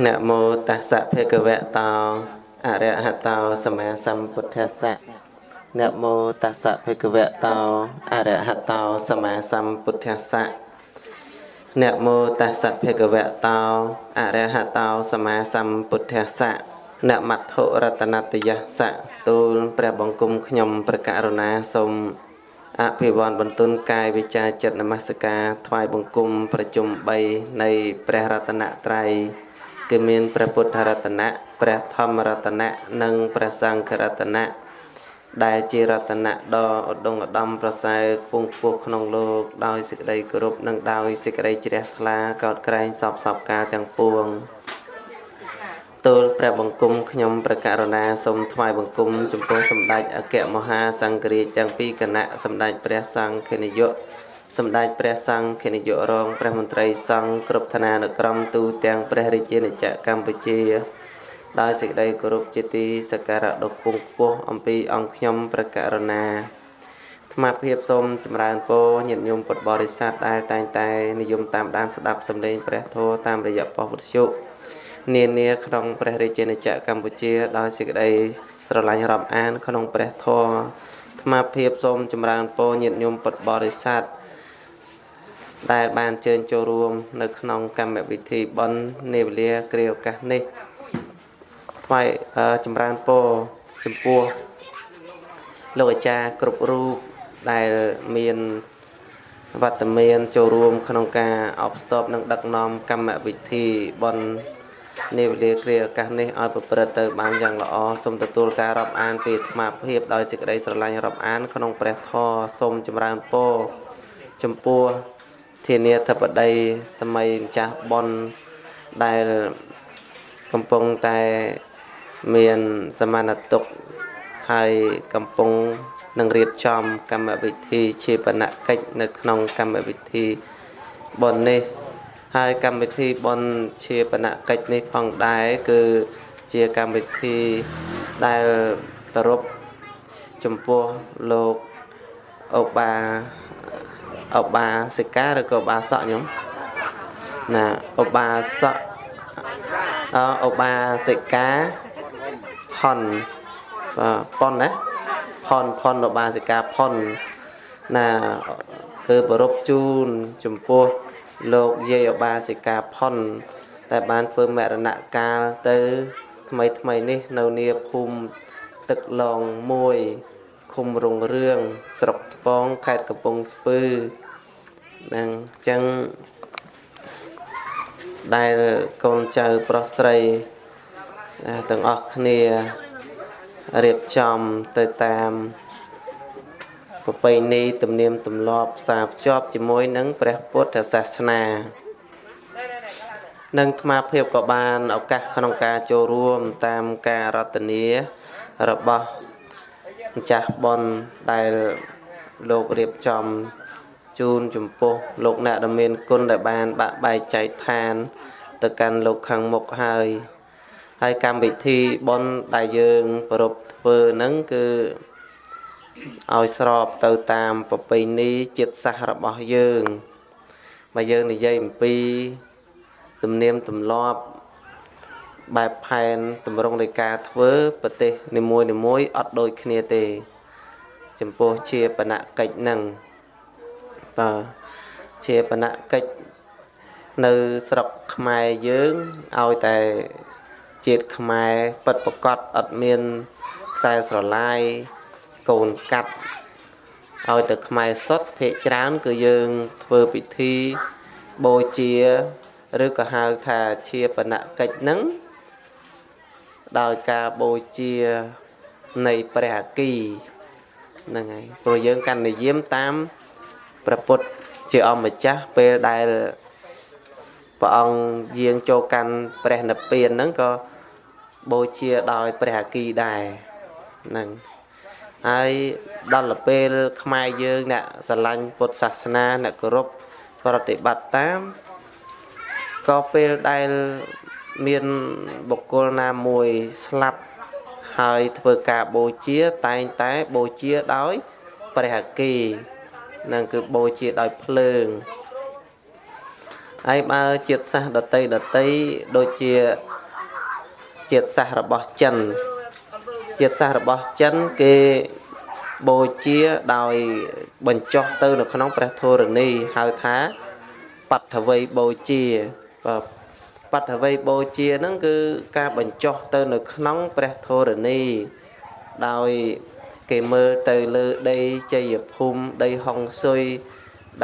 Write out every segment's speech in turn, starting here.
នមោតស្សៈភេកវៈតោអរហតោសម្មាសម្ពុទ្ធស្សៈនមោតស្សៈភេកវៈតោអរហតោសម្មាសម្ពុទ្ធស្សៈនមោតស្សៈភេកវៈតោអរហតោសម្មាសម្ពុទ្ធស្សៈនមត្ថរតនតយស្សៈទូលព្រះបង្គំខ្ញុំព្រះករុណាសូមអភិវន្តបន្ទុនកាយវិចាចិត្តនមស្ការថ្វាយបង្គំប្រជុំ3នៃព្រះរតនត្រ័យ គឺមានព្រះពុទ្ធរតនៈព្រះធម្មរតនៈនិងព្រះសង្ឃរតនៈដែលជារតនៈដ៏ឧត្តមឧត្តមប្រសើរពងពោះក្នុងលោកដោយសេចក្តីគោរពនិងដោយសេចក្តីជ្រះថ្លាកោតក្រែងសពសពការទាំងពួងទូលព្រះបង្គំខ្ញុំប្រកាសណាសូមថ្វាយបង្គំចំពោះសម្ដេចអគ្គមហាសង្ឃរាជទាំងពីរគណៈសម្ដេចព្រះសង្ឃនាយក សម្ដេចព្រះសង្ឃនាយករងព្រះមន្ត្រីសង្ឃគ្រប់ឋានានុក្រមទូទាំងព្រះរាជាណាចក្រកម្ពុជាដោយសេចក្តីគោរពជាទីសក្ការៈដ៏ពងខ្ពស់អំពីអង្គខ្ញុំប្រកាសណាថ្មភាពសូមចម្រើនពរញាតិញោមពុទ្ធបរិស័ទដែលតែងតែនិយមតាមដានស្ដាប់សម្លេងព្រះធម៌តាមរយៈប៉ុស្តិ៍វិទ្យុនានាក្នុងព្រះរាជាណាចក្រកម្ពុជាដោយសេចក្តីស្រឡាញ់រាប់អាន ក្នុងព្រះធម៌ថ្មភាពសូមចម្រើនពរញាតិញោមពុទ្ធបរិស័ទដែល បានអញ្ជើញចូលរួម នៅក្នុងកម្មវិធីបុណ្យនាវេលាគ្រាឱកាសនេះថ្វាយចម្រើនពរចំពោះលោកអាចារ្យគ្រប់រូបដែលមានវត្តមានចូលរួមក្នុងការអបស្ទប់និងដឹកនាំកម្មវិធីបន់នាវេលាគ្រាឱកាសនេះឲ្យប្រព្រឹត្តទៅបានយ៉ាងល្អសូមទទួលការរាប់អានពីអាត្មាភាពដោយសេចក្តីស្រឡាញ់រាប់អាន ក្នុងព្រះធម៌សូមចម្រើនពរចំពោះ ធានាធិបតីសម័យម្ចាស់បនដែលកំពុងតែមានសមានតុកហើយកំពុងនឹងរៀបចំកម្មវិធីជាបណកិច្ចនៅក្នុងកម្មវិធីបននេះហើយកម្មវិធីបនជាបណកិច្ចនេះផងដែរគឺជាកម្មវិធីដែលប្រពចំពោះលោកអូបាអូ បាសិកាឬក៏បាសក់ខ្ញុំណាអូបាសក់អូបាសិកាផុនប៉ុនណាផុនផុនឧបាសិកាផុនណាគឺប្រពជូនចំពោះលោកយាយឧបាសិកាផុនតែបានធ្វើមរណកាលទៅ ថ្មីថ្មីនេះ នៅនាភូមិទឹកឡង1ឃុំរុងរឿងស្រុកថ្ពងខេត្តកំពង់ស្ពឺ ហ្នឹងអញ្ចឹងដែលកូនចៅប្រុសស្រីទាំងអស់គ្នារៀបចំទៅតាមប្រពៃណីទំនៀមទម្លាប់ផ្សារភ្ជាប់ជាមួយនឹងព្រះពុទ្ធសាសនានិងអាត្មាភាពក៏បានឱកាសក្នុងការចូលរួមតាមការរតនារបស់ម្ចាស់ប៉ុនដែលលោករៀបចំ ជូនចំពោះលោកអ្នកដែលមានគុណដែលបានបាក់បែកចែកឋាន ទៅកាន់លោកខាងមុខហើយហើយកម្មវិធីបុណ្យដែលយើងប្រពធ្វើហ្នឹងគឺឲ្យស្របទៅតាមប្រពៃណីជាតិសាសន៍របស់យើងបើយើងនិយាយអំពីទំនៀមទម្លាប់បែបផែនតម្រង់នៃការធ្វើប្រទេសនីមួយនីមួយអត់ដូចគ្នាទេ ចំពោះជាបណកិច្ចនឹង តើជាបណកិច្ចនៅស្រុកខ្មែរយើងឲ្យតែជាតិខ្មែរពិតប្រកបអត់មានខ្សែស្រឡាយកូនកាត់ឲ្យទៅខ្មែរសុទ្ធភាកច្រើនគឺយើងធ្វើពិធីបូជាឬក៏ហៅថាជាបណកិច្ចហ្នឹងដោយការបូជានៃព្រះអគីហ្នឹងហើយព្រោះយើងកាន់និយមតាម ព្រះពុទ្ធជាអម្ចាស់ពេលដែលព្រះអង្គយាងចូលកាន់ព្រះនិព្វានហ្នឹងក៏បូជាដោយព្រះអគីដែរហ្នឹងហើយដល់ពេលខ្មែរយើងអ្នកស្រឡាញ់ពុទ្ធសាសនាអ្នកគោរពប្រតិបត្តិតាមក៏ពេលដែលមានបុគ្គលណាមួយស្លាប់ហើយធ្វើការបូជាតែងតែបូជាដោយព្រះអគី នឹងគឺបូជាដោយភ្លើងហើយបើជាតិសាសដតីដតីដូចជាជាតិសាសរបស់ចិនជាតិសាសរបស់ចិនគេបូជាដោយបញ្ចុះទៅនៅក្នុងព្រះធរណីហៅថាបដ្ឋវ័យបូជាបដ្ឋវ័យបូជាហ្នឹងគឺការបញ្ចុះទៅនៅក្នុងព្រះធរណីដោយ គេមើលទៅលើដីជ័យភូមិដីហុងស៊ុយ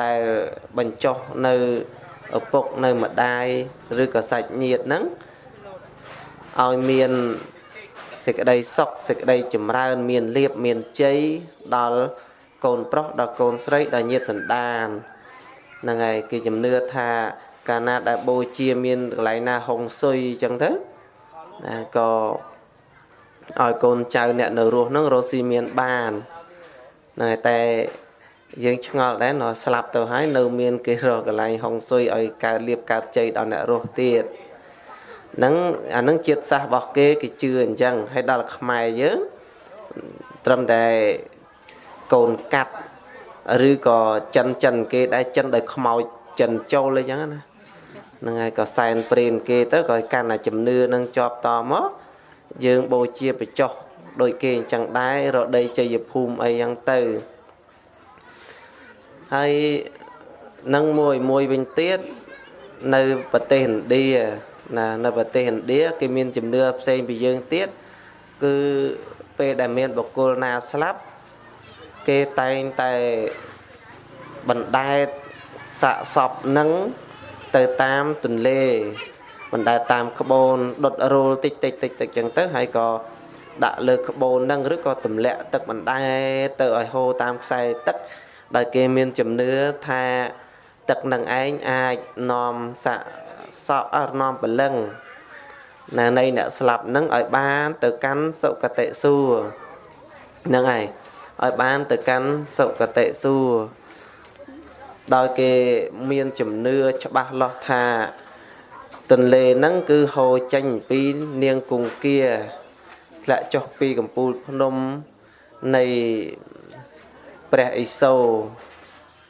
ដែលបញ្ចុះនៅឪពុកនៅម្ដាយឬក៏សាច់ញាតិហ្នឹងឲ្យមានសេចក្តីសុខសេចក្តីចម្រើន មានលៀបមានជ័យដល់កូនប្រុសដល់កូនស្រីដល់ញាតិសន្តានហ្នឹងហើយគេជំនឿថាកាលណាដែលបូជាមានកន្លែងណាហុងស៊ុយអញ្ចឹងទៅណាក៏ ឲ្យកូនចៅអ្នកនៅរស់ហ្នឹងរស់ស៊ីមានបានហ្នឹងហើយតែយើងឆ្ងល់ដែរនៅស្លាប់ទៅហើយនៅមានគេរកកន្លែងហុងស៊ុយឲ្យកើតលៀបកើតជ័យដល់អ្នករស់ទៀតហ្នឹងអាហ្នឹងជាតិសាសរបស់គេគេជឿអញ្ចឹងហើយដល់ខ្មែរយើងត្រឹមតែកូនកាត់ឬក៏ចិនចិនគេដែរចិនដោយខ្មោចចិនចូលអញ្ចឹងណាហ្នឹងហើយក៏សែនព្រេនគេទៅក៏កាន់តែជំនឿនឹងជាប់តមក យើងបូជាបចោះដោយគេអញ្ចឹងដែររដីជ័យភូមិអីយ៉ាងទៅហើយនឹងមួយមួយវិញទៀតនៅប្រទេសឥណ្ឌាណានៅប្រទេសឥណ្ឌាគេមានជំនឿផ្សេងពីយើងទៀតគឺពេលដែលមានបុគ្គលណាស្លាប់គេតែងតែបណ្ដែតសាកសពនឹងទៅតាមទន្លេ បណ្ដែតតាមក្បូនដុតរូលតិចតិចតិចតិចចឹងទៅហើយក៏ដាក់លើក្បូននឹងឬក៏ទម្លាក់ទឹកបណ្ដែតទៅឲ្យហូរតាមខ្សែទឹកដោយគេមានជំនឿថាទឹកនឹងឯងអាចនាំសាក់សក់អរនាំបលឹងណានៃអ្នកស្លាប់នឹងឲ្យបានទៅកាន់សុគតិសួគ៌ហ្នឹងហើយឲ្យបានទៅកាន់សុគតិសួគ៌ដោយគេមានជំនឿច្បាស់លាស់ថា ទន្លេហ្នឹងគឺហូរចេញពីនាងគង្គាធ្លាក់ចុះពីកំពូលភ្នំនៃព្រះឥសូរ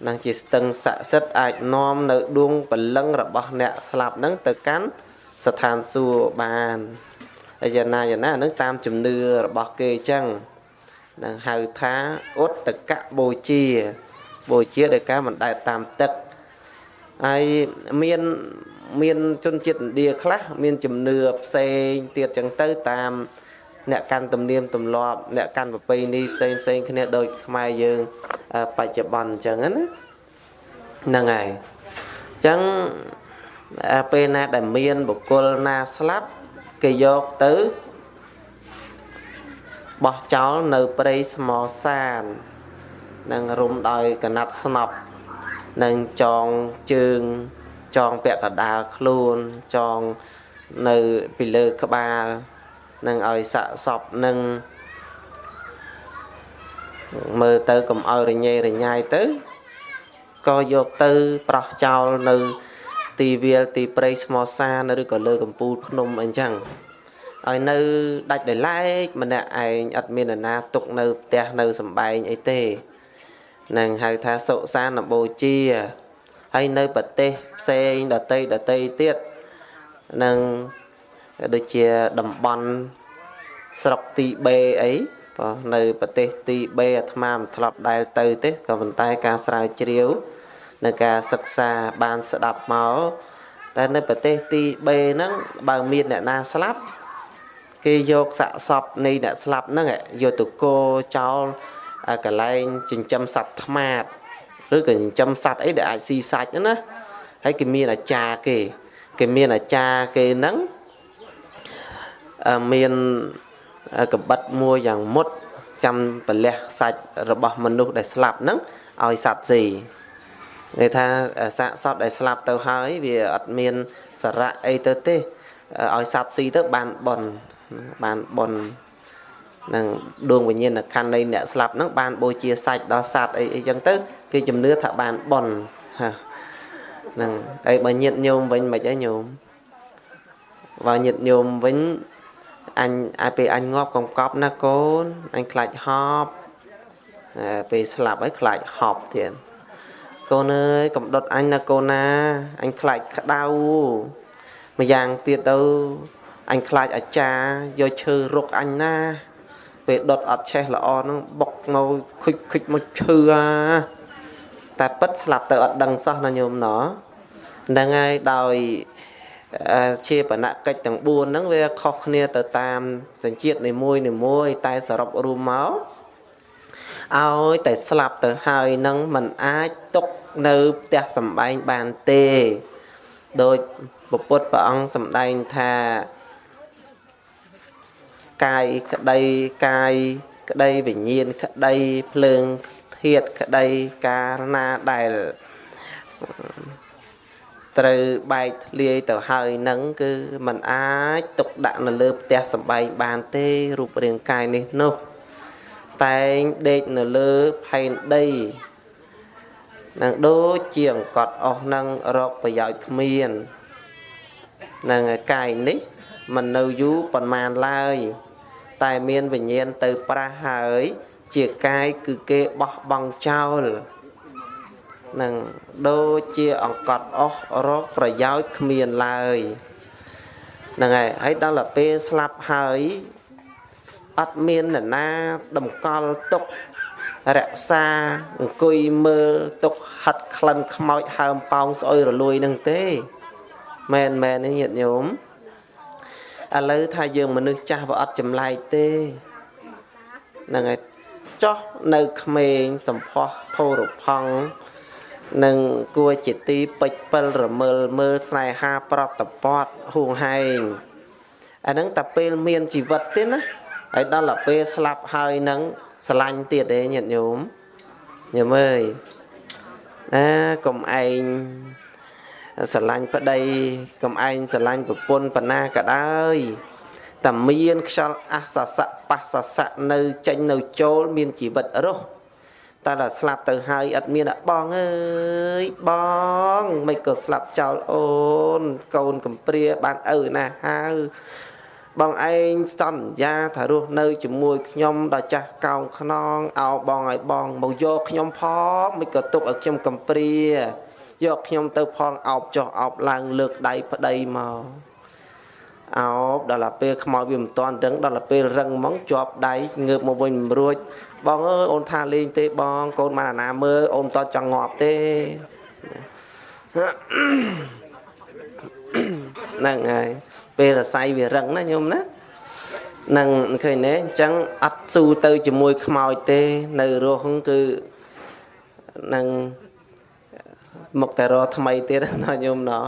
នឹងជាស្ទឹងស័ក្តិសិទ្ធអាចនាំនៅដួងបលឹងរបស់អ្នកស្លាប់ហ្នឹងទៅកាន់ស្ថានសួគ៌បានហើយយ៉ាងណាយ៉ាងណាហ្នឹងតាមជំនឿរបស់គេអញ្ចឹងនឹងហៅថាឧត្តកបូជា បូជាដោយការមិនដែលតាមទឹកហើយមាន មានជនជាតិឥណ្ឌាខ្លះមានជំនឿផ្សេងទៀតចឹងទៅតាមអ្នកកាន់ទំនៀមទម្លាប់អ្នកកាន់ប្រពៃណីផ្សេងផ្សេងគ្នាដូចខ្មែរយើងបច្ចុប្បន្នអញ្ចឹងណាហ្នឹងហើយអញ្ចឹងពេលណាដែលមានបុគ្គលណាស្លាប់គេយកទៅបោះចោលនៅព្រៃស្មសាននឹងរុំដោយកណាត់ស្នប់នឹងចងជើង ចងពាក់កដាលខ្លួនចងនៅពីលើក្បាលនឹងឲ្យសាក់សពនឹងមើលទៅកុំឲ្យរញ៉េរញ៉ាយទៅក៏យកទៅប្រោះចោលនៅ ទីវាលទីព្រៃស្មោសានឬក៏លើកំពូលភ្នំអីចឹងឲ្យនៅដាច់ដោយឡែកម្នាក់ឯងអត់មាននរណាទុកនៅផ្ទះនៅសំបែងអីទេនឹងហៅថាសុសានបូជា ហើយនៅប្រទេសផ្សេងដតីដតីទៀតនឹងដូចជាតំបន់ស្រុកទីបេអីបើនៅប្រទេសទីបេអាត្មាមិនធ្លាប់ដែលទៅទេក៏ប៉ុន្តែការស្រាវជ្រាវនៅការសិក្សាបានស្ដាប់មកតែនៅប្រទេសទីបេហ្នឹងបើមានអ្នកណាស្លាប់គេយកសាកសពនៃអ្នកស្លាប់ហ្នឹងយកទៅគោចោលកន្លែងចិញ្ចឹមសត្វថ្មាត ឬក៏ចិញ្ចឹមសត្វអីដែលអាចស៊ីសាច់ណាហើយគេមានអាចារ្យគេគេមានអាចារ្យគេហ្នឹងមានកបិតមួយយ៉ាងមុតចាំប្រលះសាច់របស់មនុស្សដែលស្លាប់ហ្នឹងឲ្យសត្វស៊ីគេថាសាកសពដែលស្លាប់ទៅហើយវាអត់មានសារៈអីទៅទេឲ្យសត្វស៊ីទៅបានបនបានបន នឹងដួងវិញ្ញាណខណ្ឌនៃអ្នកស្លាប់ហ្នឹងបានបូជាសាច់ដល់សត្វអីអីចឹងទៅគេជំនឿថាបានបនហាហ្នឹងហើយបើញាតញោមវិញមិនអីញោមបើញាតញោមវិញអញឲ្យពេលអញងាប់កុំកប់ណាកូនអញខ្លាចហប់ពេលស្លាប់ហើយខ្លាចហប់ទៀតកូនអើយកំដុតអញណាកូនណាអញខ្លាចក្តៅម្យ៉ាងទៀតទៅអញខ្លាចអាចារ្យយកឈើរុកអញណា ពេលដុតអត់ឆេះល្អហ្នឹងបុកនៅខុចខុចមកឈឺអាតែប៉ិតស្លាប់ទៅអត់ដឹងសោះណាញោមណោះហ្នឹងហើយដោយជាបណកិច្ចទាំង4ហ្នឹងវាខុសគ្នាទៅតាមសញ្ជាតិនីមួយនីមួយតែសរុបរួមមកឲ្យតែស្លាប់ទៅហើយនឹងมันអាចຕົកនៅផ្ទះសំបែងបានទេដោយពុទ្ធព្រះអង្គសម្ដែងថា កាយក្តីកាយក្តីវិញ្ញាណក្តីភ្លើងធាតក្តីកាលណាដែលត្រូវបែកធ្លាយទៅហើយនឹងគឺมันអាចទុកដាក់នៅលើផ្ទះសំបែងបានទេរូបរាងកាយនេះនោះតែងដេកនៅលើផែនដីនឹងដូចជាអង្កត់អស់នឹងរកប្រយោជន៍គ្មាននឹងកាយនេះមិននៅយូរប៉ុន្មានឡើយ តែមានវិញ្ញាណទៅប្រះហើយ ជាកាយគឺគេបោះបង់ចោលនឹងដូចជាអង្កត់អស់រកប្រយោជន៍គ្មានឡើយហ្នឹងហើយហើយដល់ទៅពេលស្លាប់ហើយអត់មាននរណាតម្កល់ទុករក្សាអង្គុយមើលទុកហាត់ក្លិនខ្មោចហើមប៉ោងស្អុយរលួយនឹងទេមែនមែនទេញាតិញោម ឥឡូវថាយើងមនុស្សចាស់វាអត់ចម្លែកទេហ្នឹងហើយចោះនៅក្មេងសំផស្សភោរផង់នឹងគួរជាទីពេចពិលរមើលមើលស្នេហាប្រតពតហួងហែងអាហ្នឹងតែពេលមានជីវិតទេណាហើយដល់តែពេលស្លាប់ហើយនឹងស្រឡាញ់ទៀតទេញាតិញោមញោមអើយណាកុំឯង ស្រឡាញ់ប្តីកុំឯងស្រឡាញ់ប្រពន្ធបណ្ណាក៏ដោយតែមានខ្យល់អសសៈបសសៈនៅចេញនៅចូលមានជីវិតរស់តែដល់ស្លាប់ទៅហើយអត់មានបងអើយបងមិនក៏ស្លាប់ចោលអូនកូនកំព្រាបានឪណាហៅបងឯងសន្យាថារស់នៅជាមួយខ្ញុំដល់ចាស់កោងខ្នងអោបងឲ្យបងមកយកខ្ញុំផងមិនក៏ទុកឲ្យខ្ញុំកំព្រា យកខ្ញុំទៅផងអោបចុះអោបឡើងលើកដៃប្តីមកអោបដល់ទៅពេលខ្មោចវាមិនតាន់ដឹងដល់ទៅពេលរឹងហ្មងជាប់ដៃងើបមកវិញមិនរួចបងអើយអូនថាលេងទេបងកូនបានអាណាមើលអូនតចង់ងាប់ទេហ្នឹងហើយពេលរស័យវារឹងណាញោមណានឹងឃើញទេអញ្ចឹងអត់ស៊ូទៅជាមួយខ្មោចទេ នៅរស់គឺនឹង មកតែរថ្មីទៀតណាញោមណោះ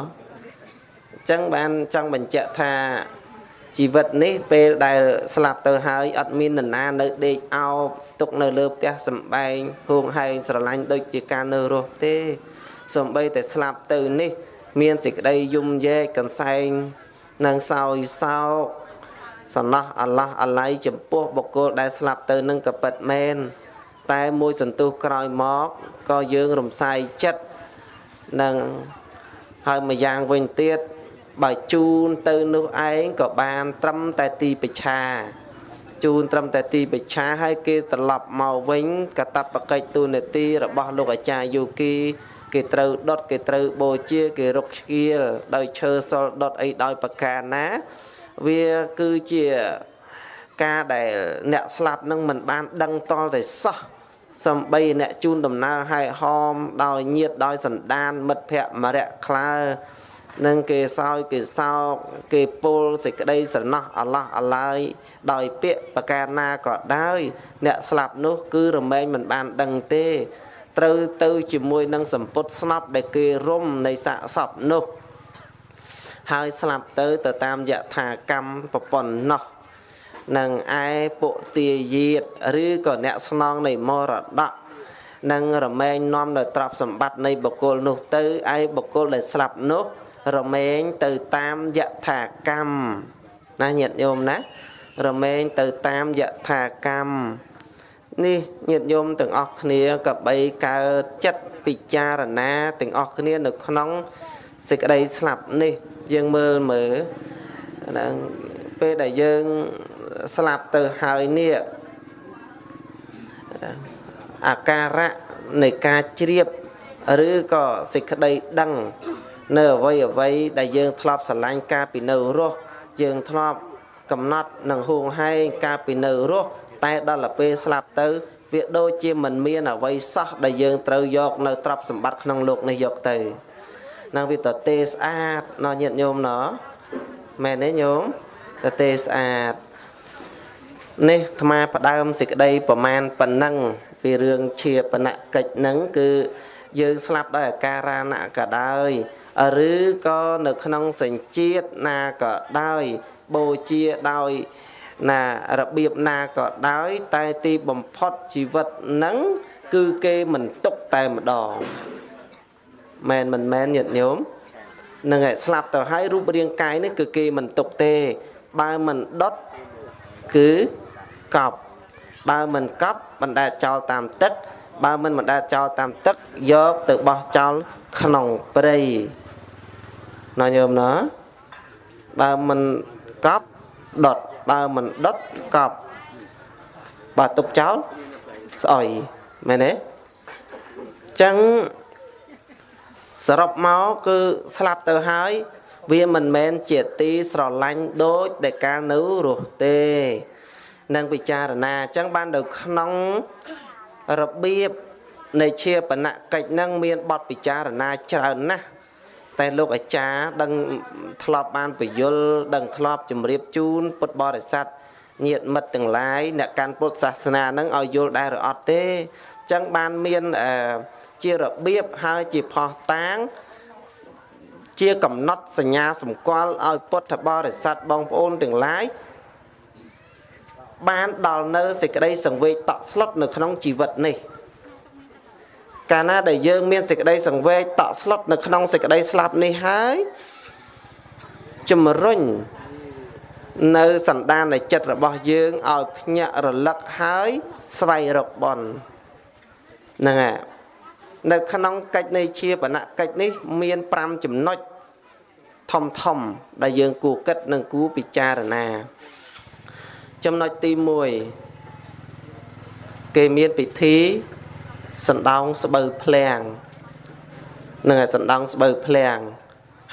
អញ្ចឹងបានចង់បញ្ជាក់ថាជីវិតនេះពេលដែលស្លាប់ទៅហើយអត់មាននរណានៅដេកអោបទុកនៅលើផ្ទះសំបែងហួងហែងស្រឡាញ់ដូចជាការនៅរស់ទេសំបីតែស្លាប់ទៅនេះ មានសេចក្តីយំយែកកន្សែងនិងសោយសោកសំណោះអាឡោះអាឡៃចំពោះបុគ្គលដែលស្លាប់ទៅនឹងក៏ពិតមែនតែមួយសន្ទុះក្រោយមកក៏យើងរំសាយចិត្ត នឹងហើយម្យ៉ាងវិញទៀតបើជូនទៅនោះឯងក៏បានត្រឹមតែទីបច្ឆាជូនត្រឹមតែទីបច្ឆាហើយគេត្រឡប់មកវិញកតបកិច្ចទូនាទីរបស់លោកអាចារ្យយូគីគេត្រូវដុតគេត្រូវបូជាគេរុកស្គៀលដោយឈើសល់ដុតអីដោយប្រការណា វាគឺជាការដែលអ្នកស្លាប់នឹងមិនបានដឹងតល់តែសោះ សំបីអ្នកជូនដំណើរឲ្យហោមដោយញាតដោយសន្តាន មិត្តភ័ក្តិមរៈក្លើនឹងគេសោយគេសោកគេពុលសេចក្តីស្រណោះអាឡោះអាឡាយដោយពាក្យប្រការណាក៏ដោយអ្នកស្លាប់នោះគឺរមែងមិនបានដឹងទេត្រូវទៅជាមួយនឹងសម្ពុតស្នប់ដែលគេរុំនៃសាកសពនោះ ហើយស្លាប់ទៅទៅតាមយថាកម្មប្រពន្ធនោះ នឹងឯពុទាយាតឬក៏អ្នកស្នងនៃមរតកនឹងរមែងនាំនៅទ្រព្យសម្បត្តិនៃបុគ្គលនោះទៅឯបុគ្គលដែលស្លាប់នោះរមែងទៅតាមយថាកម្មណាញាតិញោមណា រមែងទៅតាមយថាកម្មនេះញាតិញោមទាំងអស់គ្នាក៏បីកើតចិត្តពិចារណាទាំងអស់គ្នានៅក្នុងសេចក្តីស្លាប់នេះ យើងមើលមើលហ្នឹងពេលដែលយើង ស្លាប់ទៅហើយនេះអាការៈនៃការជ្រាប ឬក៏សេចក្តីដឹង នៅអ្វីអ្វីដែលយើងធ្លាប់ស្រឡាញ់កាលពីនៅរស់យើងធ្លាប់កំណត់នឹងហួងហែងកាលពីនៅរស់តែដល់ទៅពេលស្លាប់ទៅវាដូចជាមិនមានអ្វីសោះដែលយើងត្រូវយកនៅទ្រព្យសម្បត្តិក្នុងโลกនេះយកទៅនឹងវាទៅទេស្អាតណោះញាតិញោមណោះមែនទេញោមទៅទេស្អាត នេះអាត្មាផ្ដើមសេចក្តីប្រមាណប៉ុណ្ណឹងពីរឿងជាបណកិច្ចហ្នឹងគឺយើងស្លាប់ដោយអាការៈណៈក៏ដោយឬក៏នៅក្នុងសញ្ជាតិណាក៏ដោយបូជាដោយណារបៀបណាក៏ដោយ តែទីបំផុតជីវិតហ្នឹងគឺគេមិនទុកតែម្ដងមែនមិនមែនញាតិញោមនឹងឯស្លាប់ទៅហើយរូបរាងកាយនេះគឺគេមិនទុកទេ បើមិនដុតគឺ កប់បើមិនកប់បណ្ដែតចោលតាមទឹកបើមិនបណ្ដែតចោលតាមទឹកយកទៅបោះចោលក្នុងព្រៃណាញោមណាបើមិនកប់ដុតបើមិនដុតកប់បើទុកចោលស្អុយមែនទេចឹងសរុបមកគឺស្លាប់ទៅហើយ វាមិនមែនជាទីស្រឡាញ់ដូចដែលកាលនៅរស់ទេ នឹងពិចារណាអញ្ចឹងបាននៅក្នុងរបៀបនៃជាបណកិច្ចនឹងមានបទពិចារណាច្រើនណាស់តែលោកអាចារ្យដឹងធ្លាប់បានពយលដឹងធ្លាប់ជម្រាបជូនពុទ្ធបរិស័ទញាតិមិត្តទាំងឡាយអ្នកកាន់ពុទ្ធសាសនានឹងឲ្យយល់ដែរឬអត់ទេអញ្ចឹងបានមានជារបៀបហើយជាផោះតាង ជាកំណត់សញ្ញាសម្គាល់ឲ្យពុទ្ធបរិស័ទបងប្អូនទាំងឡាយ បានដល់នៅសេចក្តីសង្វេគតក់ស្លុតនៅក្នុងជីវិតនេះកាលណាដែលយើងមានសេចក្តីសង្វេគតក់ស្លុតនៅក្នុងសេចក្តីស្លាប់នេះហើយជំរុញនៅសន្តាននៃចិត្តរបស់យើងឲ្យភ្ញាក់រលឹកហើយស្វែងរកបនហ្នឹងហើយនៅក្នុងកិច្ចនៃជាបណកិច្ចនេះមាន5ចំណុចធំធំដែលយើងគួរគិតនិងគួរពិចារណា ចំណុចទី1គេមានពិធីសណ្ដោងស្បូវភ្លាំងនឹងសណ្ដោងស្បូវភ្លាំង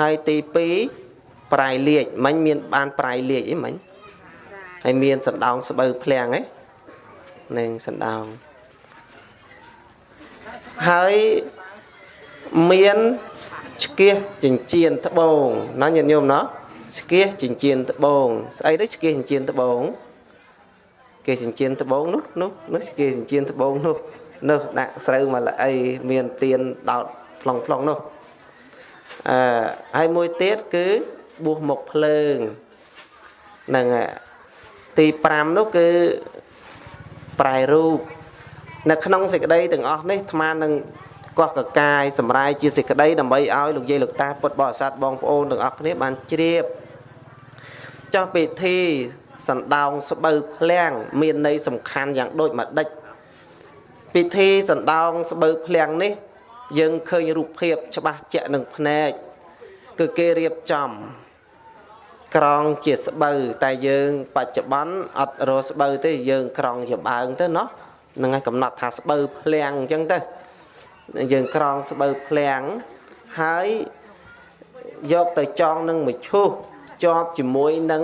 ហើយទី2ប្រៃលាជមិញមានបានប្រៃលាជអីមិញហើយមានសណ្ដោងស្បូវភ្លាំងឯនឹងសណ្ដោងហើយមានឆ្កៀសចិញ្ចៀនត្បូងណាញាតិញោមណោះឆ្កៀសចិញ្ចៀនត្បូងស្អីទៅឆ្កៀសចិញ្ចៀនត្បូង គេចិញ្ចៀនត្បូងនោះនោះនោះគេចិញ្ចៀនត្បូងនោះនោះដាក់ស្រូវមកល្អីមានទៀនដោតផ្លុងផ្លុងនោះអឺហើយមួយទៀតគឺបួសមុខភ្លើងនឹងទី5នោះគឺប្រែរូបនៅក្នុងសេចក្តីទាំងអស់នេះអាត្មានឹងកោះកកាយសម្រាយជាសេចក្តីដើម្បីឲ្យលោកយាយលោកតាពុទ្ធបរិស័ទបងប្អូនទាំងអស់គ្នាបានជ្រាបចោះពិធី សណ្ដោងស្បូវភ្លាំងមានន័យសំខាន់យ៉ាងដូចម្ដេចពិធីសណ្ដោងស្បូវភ្លាំងនេះ យើងឃើញរូបភាពច្បាស់ជាក់នឹងភ្នែកគឺគេរៀបចំក្រងជាស្បូវតែយើងបច្ចុប្បន្នអត់រកស្បូវទេយើងក្រងជាបើងទៅណោះហ្នឹងហើយកំណត់ថាស្បូវភ្លាំងអញ្ចឹងទៅយើងក្រងស្បូវភ្លាំងហើយយកទៅចងនឹងមឈូសជាប់ជាមួយនឹង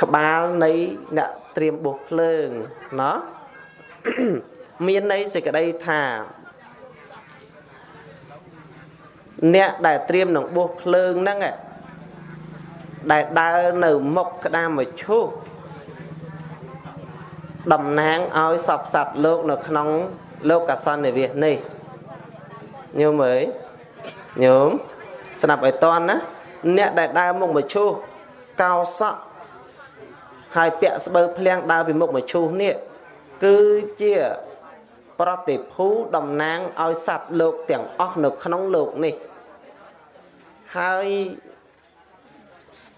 ក្បាលនៃអ្នកត្រៀមបោះភ្លើងណោះមានន័យសេចក្តីថា អ្នកដែលត្រៀមនឹងបោះភ្លើងហ្នឹងដែលដើរនៅមុខក្តាមមឈូសតំណាងឲ្យសពសត្វលោកនៅក្នុងលោកកសន្និវាសនេះញោមអើយញោមស្ដាប់ឲ្យតន់ណាអ្នកដែលដើរមុខមឈូសកោសក់ ហើយពាក់ស្បូវភ្លៀងដើរពីមុខមឈូសនេះគឺជាប្រតិភូតំណាងឲ្យសត្វលោកទាំងអស់នៅក្នុងលោកនេះហើយ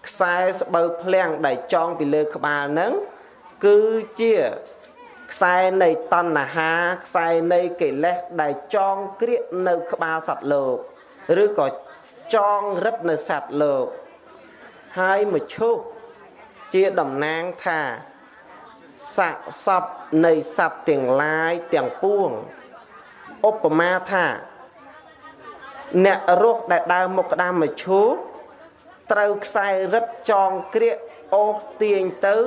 ខ្សែស្បូវភ្លៀងដែលចងពីលើក្បាលហ្នឹងគឺជាខ្សែនៃតណ្ហាខ្សែនៃកិលេសដែលចងក្រៀកនៅក្បាលសត្វលោកឬក៏ចងរឹតនៅសត្វលោកហើយមឈូស ជាតំណាងថាសាកសពនៃសត្វទាំងឡាយទាំងពួងឧបមាថា អ្នករស់ដែលដើរមុខក្តាមមឈូសត្រូវខ្សែរឹតចងក្រៀកអូសទាញទៅ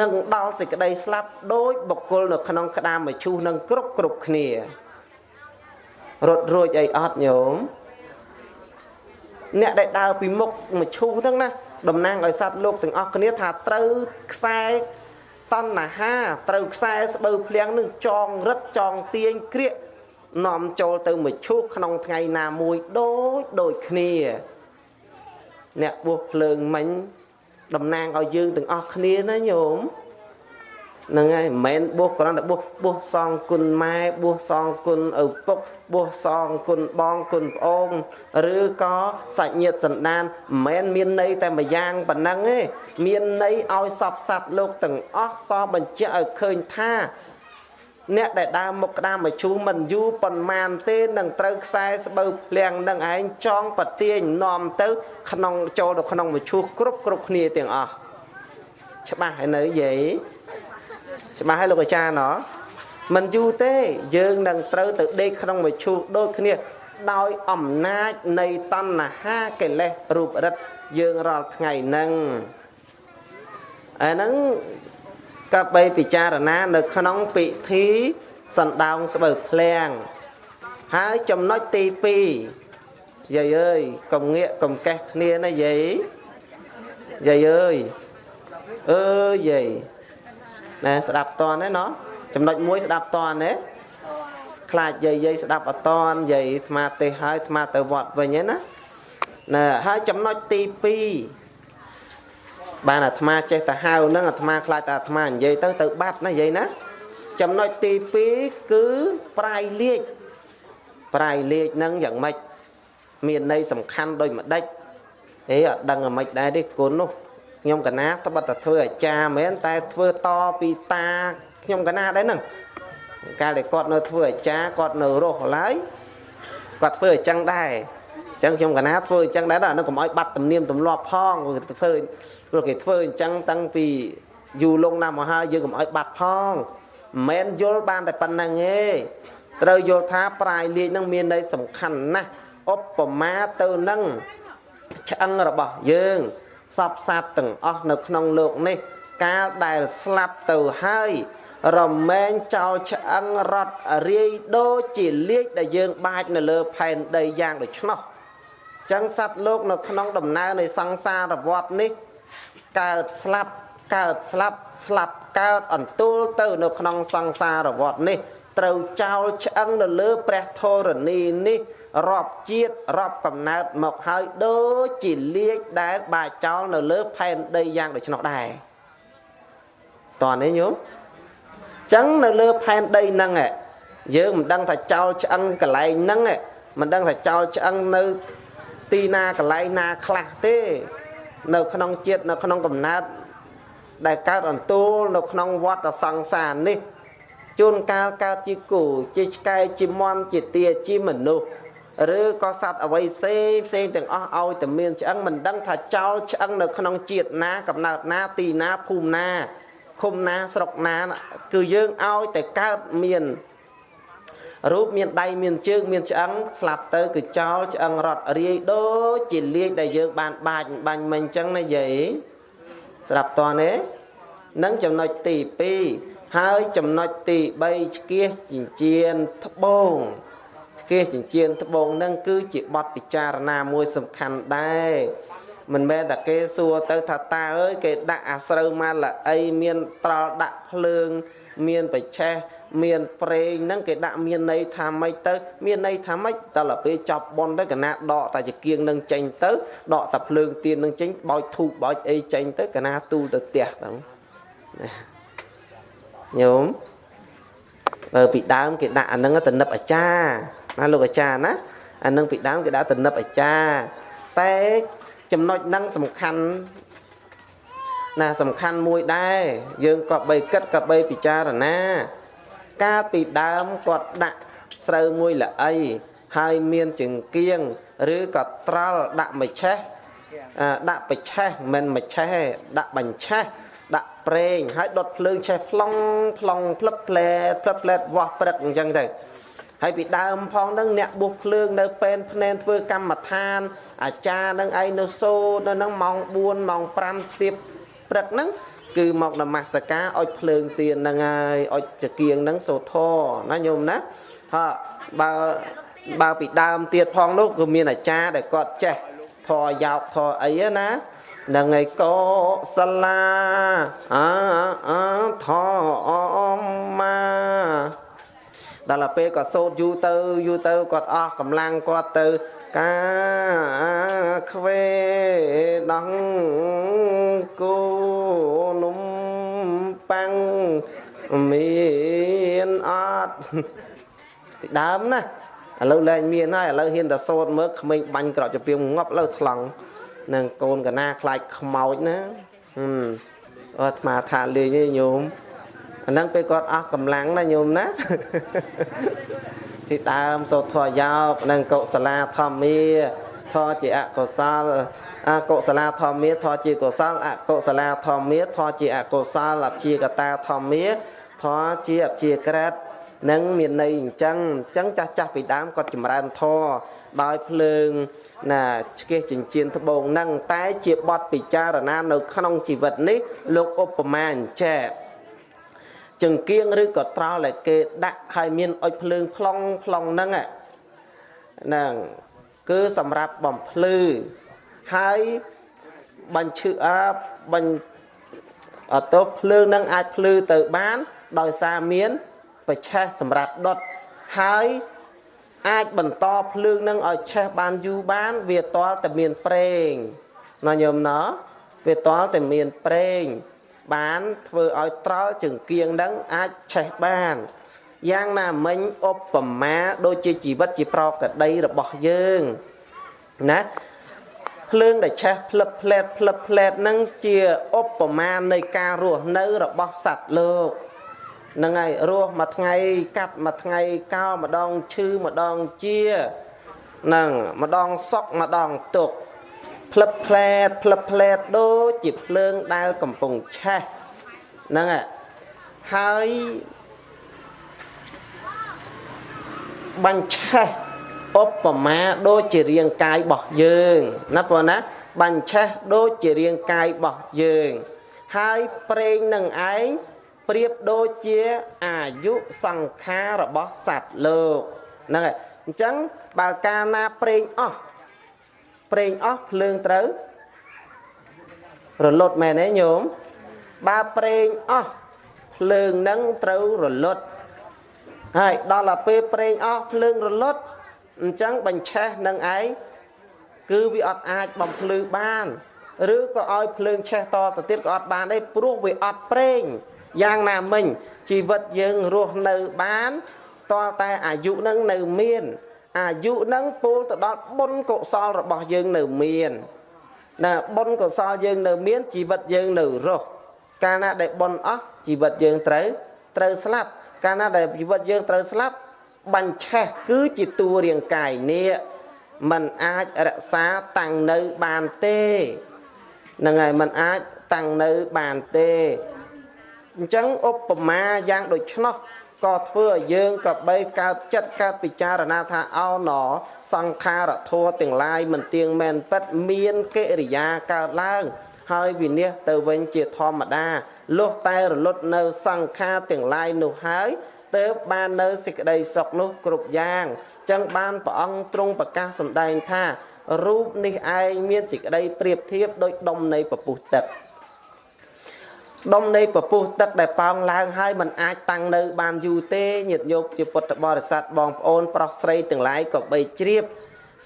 នឹងដល់សេចក្តីស្លាប់ដោយបុគ្គលនៅក្នុងក្តាមមឈូសនឹងគ្រប់គ្រប់គ្នារត់រួចអីអត់ញោមអ្នកដែលដើរពីមុខមឈូសហ្នឹងណា តំណាងឲ្យសត្វលោកទាំងអស់គ្នាថាត្រូវខ្សែតណ្ហាត្រូវខ្សែស្បូវភ្លៀងនឹងចងរឹតចងទាញក្រៀកនាំចូលទៅមឈូសក្នុងថ្ងៃណាមួយដូចដូចគ្នា អ្នកបួសភ្លើងមិញតំណាងឲ្យយើងទាំងអស់គ្នាណាញោម ហ្នឹងហើយមិនមែនបួសគ្រាន់តែបួសបួសសងគុណម៉ែបួសសងគុណឪពុកបួសសងគុណបងគុណប្អូនឬក៏សាច់ញាតិសន្តានមិនមែនមានន័យតែមួយយ៉ាងប៉ុណ្ណឹងទេមានន័យឲ្យសពសត្វលោកទាំងអស់សបញ្ជាក់ឲ្យឃើញថាអ្នកដែលដើរមុខក្តាមមជូរមិនយូរប៉ុន្មានទេនឹងត្រូវខ្សែស្បូវភ្លៀងនឹងឯងចងប្រទាញនាំទៅ ក្នុងចូលទៅក្នុងមជូរគ្រប់គ្រប់គ្នាទាំងអស់ច្បាស់ហើយនៅយាយ ច្បាស់ហើយលោកអាចារ្យណោះមិនយូរទេយើងនឹងត្រូវទៅដេកក្នុងមឈូសដូចគ្នាដោយអំណាចនៃតណ្ហាកិលេសរូបរិទ្ធយើងរាល់ថ្ងៃហ្នឹងអាហ្នឹងក៏បីពិចារណានៅក្នុងពិធីសណ្ដោងស្បូវភ្លៀងហើយចំណុចទី2យាយអើយកុំងាកកុំកេះគ្នាណាយាយយាយអើយអើយាយ ណែស្ដាប់តនទេណោះចំណុចមួយស្ដាប់តនទេខ្លាចយាយយាយស្ដាប់អតនយាយអាត្មាទេហើយអាត្មាទៅវត្តវិញណាណែហើយចំណុចទី2បានអាត្មាចេះតែហៅនឹងអាត្មាខ្លាចតែអាត្មានិយាយទៅទៅបាត់ណាយាយណាចំណុចទី2គឺប្រាយលេខប្រាយលេខនឹងយ៉ាងម៉េចមានន័យសំខាន់ដូចម្ដេចអេអត់ដឹងអាម៉េចដែរទេគុណនោះ ខ្ញុំកណាត្បិតតែធ្វើអាចារ្យមែនតែធ្វើតពីតាខ្ញុំកណាដែរហ្នឹងកាលដែលគាត់នៅធ្វើអាចារ្យគាត់នៅរស់ឡើយគាត់ធ្វើអញ្ចឹងដែរអញ្ចឹងខ្ញុំកណាធ្វើអញ្ចឹងដែរដល់ហ្នឹងកុំឲ្យបាត់ទំនៀមទម្លាប់ផងធ្វើព្រោះគេធ្វើអញ្ចឹងតាំងពីយូរលងណាស់មកហើយយើងកុំឲ្យបាត់ផងមិនមែនយល់បានតែប៉ុណ្្នឹងទេត្រូវយល់ថាប្រាយលេខនឹងមានន័យសំខាន់ណាស់ឧបមាទៅនឹងឆ្អឹងរបស់យើង សពសត្វទាំងអស់នៅក្នុងលោកនេះ កាលដែលស្លាប់ទៅហើយ រមែងចោលឆ្អឹងរត់រាយដូចជាលេខដែលយើងបាចនៅលើផែនដីយ៉ាងដូច្នោះចឹងសត្វលោកនៅក្នុងដំណើរនៃសង្សារវដ្តនេះ កើតស្លាប់កើតស្លាប់ស្លាប់កើតអន្ទូលទៅនៅក្នុងសង្សារវដ្តនេះ ត្រូវចោលឆ្អឹងនៅលើព្រះធរណីនេះ រាប់ជាតិរាប់កំណើតមកហើយដូចជាលាជដែលបាចោលនៅលើផែនដីយ៉ាងដូច្នោះដែរតើនេះញោមចឹងនៅលើផែនដីហ្នឹងយើងមិនដឹងថាចោលឆ្អឹងកន្លែងហ្នឹងមិនដឹងថាចោលឆ្អឹងនៅទីណាកន្លែងណាខ្លះទេ នៅក្នុងជាតិនៅក្នុងកំណើតដែលកើតអន្ទូលនៅក្នុងវត្តសង្សារនេះជួនកាលកើតជាគោជាឆ្កែជាមន់ជាទាជាមនុស្ស ឬក៏សត្វអវ័យផ្សេងផ្សេងទាំងអស់ឲ្យតែមានឆ្អឹងមិនដឹងថាចោលឆ្អឹងនៅក្នុងជាតិណាកំណើតណាទីណាភូមិណាឃុំណាស្រុកណា គឺយើងឲ្យតែកើតមានរូបមានដៃមានជើងមានឆ្អឹងស្លាប់ទៅគឺចោលឆ្អឹងរត់រាយដូចជាលាជដែលយើងបានបាច់បាញ់មិញអញ្ចឹងណាយាយស្រាប់តើទេនឹងចំណុចទី2ហើយចំណុចទី3ឆ្កៀសចិញ្ចៀនត្បូង គេចិញ្ចៀនត្បូងនឹងគឺជាបទពិចារណាមួយសំខាន់ដែរមិនមែនតែគេសួរទៅថាតាអើយគេដាក់អាស្រូវម៉ាល្អីមានត្រល់ដាក់ភ្លើង មានបច្ឆេះមានប្រេងហ្នឹងគេដាក់មានន័យថាម៉េចទៅ មានន័យថាម៉េចដល់ទៅពេលចប់ប៉ុនទៅកណាដកតាចង្គៀងនឹងចេញទៅដកតាភ្លើងទៀននឹងចេញបោចធូបបោចអីចេញទៅកណាទូលទៅផ្ទះទៅញោមបើពីដើមគេដាក់អាហ្នឹងទៅនឹបអាចារ្យ ណាលោកអាចារ្យណាអានឹងពីដើមគេដាក់តំណឹបអាចារ្យតែចំណុចហ្នឹងសំខាន់ណាសំខាន់មួយដែរយើងក៏បីគិតក៏បីពិចារណា កាលពីដើមគាត់ដាក់ស្រូវមួយល្អីហើយមានចង្គៀងឬក៏ត្រល់ដាក់មច្ឆេះដាក់បច្ឆេះមិនមច្ឆេះដាក់បញ្ឆេះដាក់ប្រេងហើយដុតភ្លើងឆេះប្លង់ប្លង់ផ្លឹបផ្លែផ្លឹបផ្លែវាស់ព្រឹកអញ្ចឹងទៅ ហើយពីដើមផងនឹងអ្នកបុះភ្លើងនៅពេនភ្នែនធ្វើកម្មដ្ឋាន អាចារ្យនឹងឯងនៅសូនៅនឹងម៉ោង4ម៉ោង5ទៀបព្រឹកហ្នឹងគឺមកនមស្ការឲ្យភ្លើងទៀនហ្នឹងហើយឲ្យចកៀងហ្នឹងសូធរណាញោមណាហើបើបើពីដើមទៀតផងនោះគឺមានអាចារ្យដែលគាត់ចេះធរយោកធរអីណានឹងឯកោសលាអាអាធមមា ដល់ទៅពេលគាត់សូត្រយូរទៅយូរទៅគាត់អស់កម្លាំងគាត់ទៅកាខ្វេដងគោនំប៉ាំងមានអត់ពីដើមណាឥឡូវលែងមានហើយឥឡូវហ៊ានតែសូត្រមើលក្មេងបាញ់ក្រោកចពីងាប់លើថ្លង់នឹងកូនកណាខ្លាចខ្មោចណាហឹមអត់ស្មាថាលេងឯងញោម អាហ្នឹងពេលគាត់អស់កម្លាំងណាញោមណាទីដើមសូត្រធម៌យោកនិងកុសលាធម្មាធម៌ជាអកុសលអកុសលាធម្មាធម៌ជាកុសលអកុសលាធម្មាធម៌ជាអកុសលអព្យាកតាធម្មាធម៌ជាអព្យាក្រឹតនឹងមានន័យអញ្ចឹងអញ្ចឹងចាស់ចាស់ពីដើមគាត់ចម្រើនធម៌ដោយភ្លើងណាឆ្កេះចិញ្ចៀនត្បូងនឹងតែជាបទពិចារណានៅក្នុងជីវិតនេះលោកឧបមាអញ្ចេះ ចង្គៀងឬក៏ត្រល់ដែលគេដាក់ឲ្យមានអុចភ្លើងប្លង់ប្លង់ហ្នឹងហ្នឹងគឺសម្រាប់បំភ្លឺហើយបញ្ឈឺអាបញ្អត់ទៅភ្លើងនឹងអាចភ្លឺទៅបាន ដោយសារមានបច្ឆេះសម្រាប់ដុតហើយអាចបន្តភ្លើងនឹងឲ្យឆេះបានយូរបាន វាតល់តែមានប្រេងណាញោមណោវាតល់តែមានប្រេង បានធ្វើឲ្យត្រល់ចង្គៀងនឹងអាចឆេះបានយ៉ាងណាមិញឧបមាដូចជាជីវិតជាប្រកដីរបស់យើងណាភ្លើងដែលឆេះផ្លឹបផ្លែតផ្លឹបផ្លែតនឹងជាឧបមានៃការរស់នៅរបស់សត្វលោកហ្នឹងហើយរស់មួយថ្ងៃកាត់មួយថ្ងៃកោម្ដងឈឺម្ដងជាហ្នឹងម្ដងសុកម្ដងទុក្ខ ផ្លឹបផ្លែតផ្លឹបផ្លែតដូចជាភ្លើងដែលកំពុងឆេះហ្នឹងហើយបាញ់ឆេះឧបមាដូចជារាងកាយរបស់យើងណាបងណាបាញ់ឆេះដូចជារាងកាយរបស់យើង ហើយប្រេងនឹងឯងប្រៀបដូចជាអាយុសង្ខាររបស់សត្វលោកហ្នឹងហើយអញ្ចឹងបើកាលណាប្រេងអស់ ប្រេងអស់ភ្លើងត្រូវរលត់មែនទេញោមបើប្រេងអស់ភ្លើងនឹងត្រូវរលត់ហើយដល់ទៅពេលប្រេងអស់ភ្លើងរលត់អញ្ចឹងបញ្ឆេះនឹងឯងគឺវាអត់អាចបំភ្លឺបានឬក៏ឲ្យភ្លើងឆេះតទៅទៀតក៏អត់បានដែរព្រោះវាអត់ប្រេងយ៉ាងណាមិញជីវិតយើងរស់នៅបានតើតែអាយុនឹងនៅមាន អាយុនឹងពោលទៅដល់បុណ្យកុសលរបស់យើងនៅមានណាបុណ្យកុសលយើងនៅមានជីវិតយើងនៅរស់កាលណាដែលបុណ្យអស់ជីវិតយើងត្រូវត្រូវស្លាប់កាលណាដែលជីវិតយើងត្រូវស្លាប់បាញ់ឆេះគឺជាតួរាងកាយនេះมันអាចរក្សាតាំងនៅបានទេហ្នឹងហើយมันអាចតាំងនៅបានទេអញ្ចឹងឧបមាយ៉ាងដូច្នោះ ក៏ធ្វើឲ្យយើងក៏បីកើតចិត្តកើតពិចារណាថាអោណសង្ខារធัวទាំងឡាយមិនទៀងមែនពិតមានកិរិយាកើតឡើងហើយវិនិច្ឆ័យទៅវិញជាធម្មតាលុះតែរលត់នៅសង្ខារទាំងឡាយនោះហើយទើបបាននៅសេចក្តីសុខនោះគ្រប់យ៉ាងចឹងបានព្រះអង្គទ្រង់ប្រកាសសម្ដែងថារូបនេះឯងមានសេចក្តីប្រៀបធៀបដោយដុំនៃពពុះទឹក ដុំនៃពពុះទឹកដែលប៉ោងឡើងហើយมันអាចតាំងនៅ បានយូរទេញាតិញោមជាពុទ្ធបរិស័ទបងប្អូន ប្រុសស្រីទាំងឡាយក៏បីជ្រាប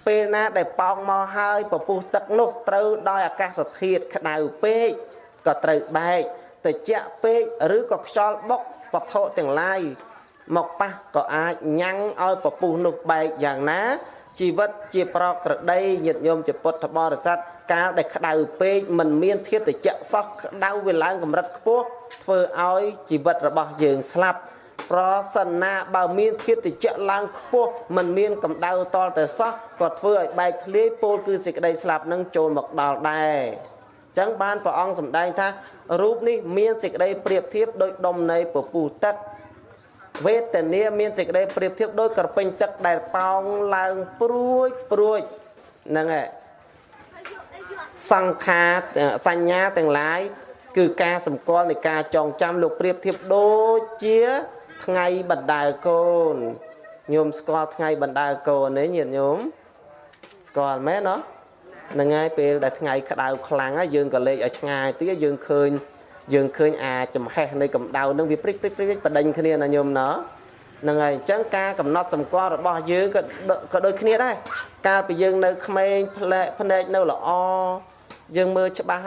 ពេលណាដែលប៉ោងមកហើយពពុះទឹកនោះត្រូវដោយអាកាសធាតុក្តៅពេកក៏ត្រូវបែកត្រជាក់ពេកឬក៏ខ្យល់បុកវត្ថុទាំងឡាយមកប៉ះក៏អាចញ៉ាំងឲ្យពពុះនោះបែកយ៉ាងណាជីវិតជាប្រក្រតីញាតិញោមជាពុទ្ធបរិស័ទ កាលដែលក្តៅពេកមិនមានធាតុត្រជាក់សោះក្តៅវាឡើងកម្រិតខ្ពស់ធ្វើឲ្យជីវិតរបស់យើងស្លាប់ប្រសិនណាបើមានធាតុត្រជាក់ឡើងខ្ពស់មិនមានកម្ដៅតលតែសោះក៏ធ្វើឲ្យបែកធ្លាយពោលគឺសេចក្តីស្លាប់នឹងចូលមកដល់ដែរចឹងបានព្រះអង្គសម្ដែងថារូបនេះមានសេចក្តីប្រៀបធៀបដោយដុំនៃពពុះទឹកវេទនាមានសេចក្តីប្រៀបធៀបដោយក្រពេញទឹកដែលប៉ោងឡើងព្រួចព្រួចហ្នឹងហើយ សង្ខារសញ្ញាទាំងឡាយគឺការសម្គាល់នៃការចងចាំលោកប្រៀបធៀបដូចជាថ្ងៃបណ្ដើកូនញោមស្គាល់ថ្ងៃបណ្ដើកូនទេញាតិញោមស្គាល់មែនទេហ្នឹងហើយពេលដែលថ្ងៃក្តៅខ្លាំងហើយយើងក៏លេចឲ្យឆ្ងាយទៀតយើងឃើញយើងឃើញអាចំហេះនៃកម្ដៅនឹងវាព្រិចព្រិចព្រិចបដិញគ្នាណាញោមណោះ ហ្នឹងហើយអញ្ចឹងការកំណត់សម្គាល់របស់យើងក៏ក៏ដូចគ្នាដែរកាលពីយើងនៅក្មេងផ្លែភ្នែកនៅល្អយើងមើលច្បាស់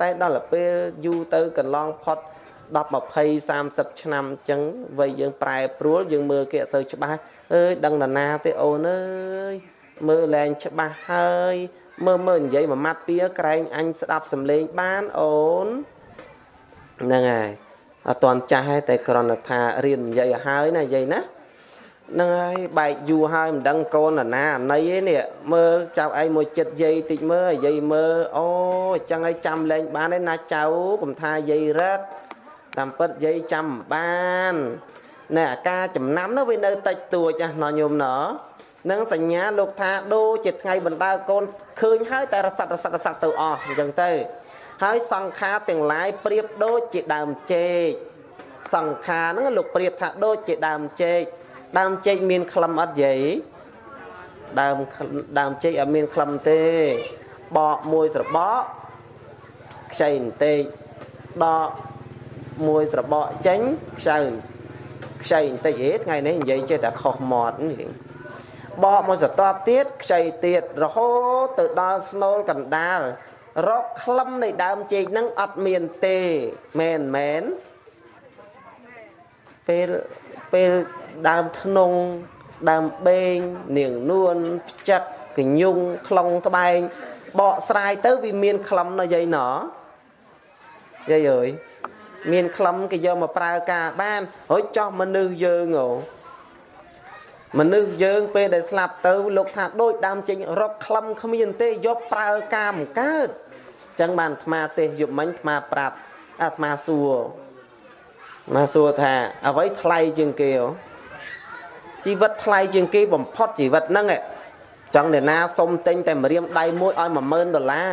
តែដល់ពេលយូរទៅកន្លងផុត10 20 30ឆ្នាំអញ្ចឹងវ័យយើងប្រែប្រួលយើងមើលគេអត់សូវច្បាស់អើយដឹងតាណាទេអូនអើយមើលលែងច្បាស់ហើយមើលមើលនិយាយមួយម៉ាត់ពីក្រែងអញស្ដាប់សំឡេងបានអូនហ្នឹងហើយ អត់តន់ចាស់ទេតែគ្រាន់តែថារៀននិយាយឲ្យហើយណានិយាយណាហ្នឹងហើយបែកយូរហើយមិនដឹងកូនណាណាណីឯនេះមើលចៅឯងមួយចិត្តយាយតិចមើលយាយមើលអូអញ្ចឹងឲ្យចាំលែងបានឯណាចៅកុំថាយាយរឹកតាមពិតយាយចាំបានណែអាការចំណាំនោះវានៅតិចតួចណាញោមណោះនឹងសញ្ញាលោកថាដូចជាថ្ងៃបណ្ដាលកូនឃើញហើយតែរស័តរស័តរស័តទៅអស់អញ្ចឹងទៅ ហើយសង្ខារទាំងឡាយប្រៀបដូចជាដើមចេកសង្ខារហ្នឹងលោកប្រៀបថាដូចជាដើមចេកដើមចេកមានក្លឹមអត់យាយដើមដើមចេកអត់មានក្លឹមទេបកមួយស្របកខ្ចីបន្តិចដកមួយស្របកចេញខ្ចៅខ្ចីបន្តិចហេថ្ងៃនេះនិយាយចេះតែខុសមាត់នេះបកមួយស្រទាប់ទៀតខ្ចីទៀតរហូតទៅដល់ស្នូលកណ្ដាល រកក្លឹមនៃដើមចេកហ្នឹងអត់មានទេមែនមែនពេលពេលដើមធ្នង់ដើមបេងនាងនួនផ្ចឹកកញ្ញុងខ្លងត្បែងបកស្រាយទៅវាមានក្លឹមណាយាយណយាយអើយមានក្លឹមគេយកមកប្រើការបានរួចចោះមនុស្សយើងអូមនុស្សយើងពេលដែលស្លាប់ទៅលោកថាដូចដើមចេញរកក្លឹមគ្មានទេយកប្រើការមិនកើត ចឹងបានអាត្មាទេសយប់មិញអាត្មាប្រាប់អាត្មាសួរមកសួរថាអ្វីថ្លៃជាងគេជីវិតថ្លៃជាងគេបំផុតជីវិតហ្នឹងចង់អ្នកណាសុំទិញតែម្រាមដៃមួយឲ្យ10000ដុល្លារ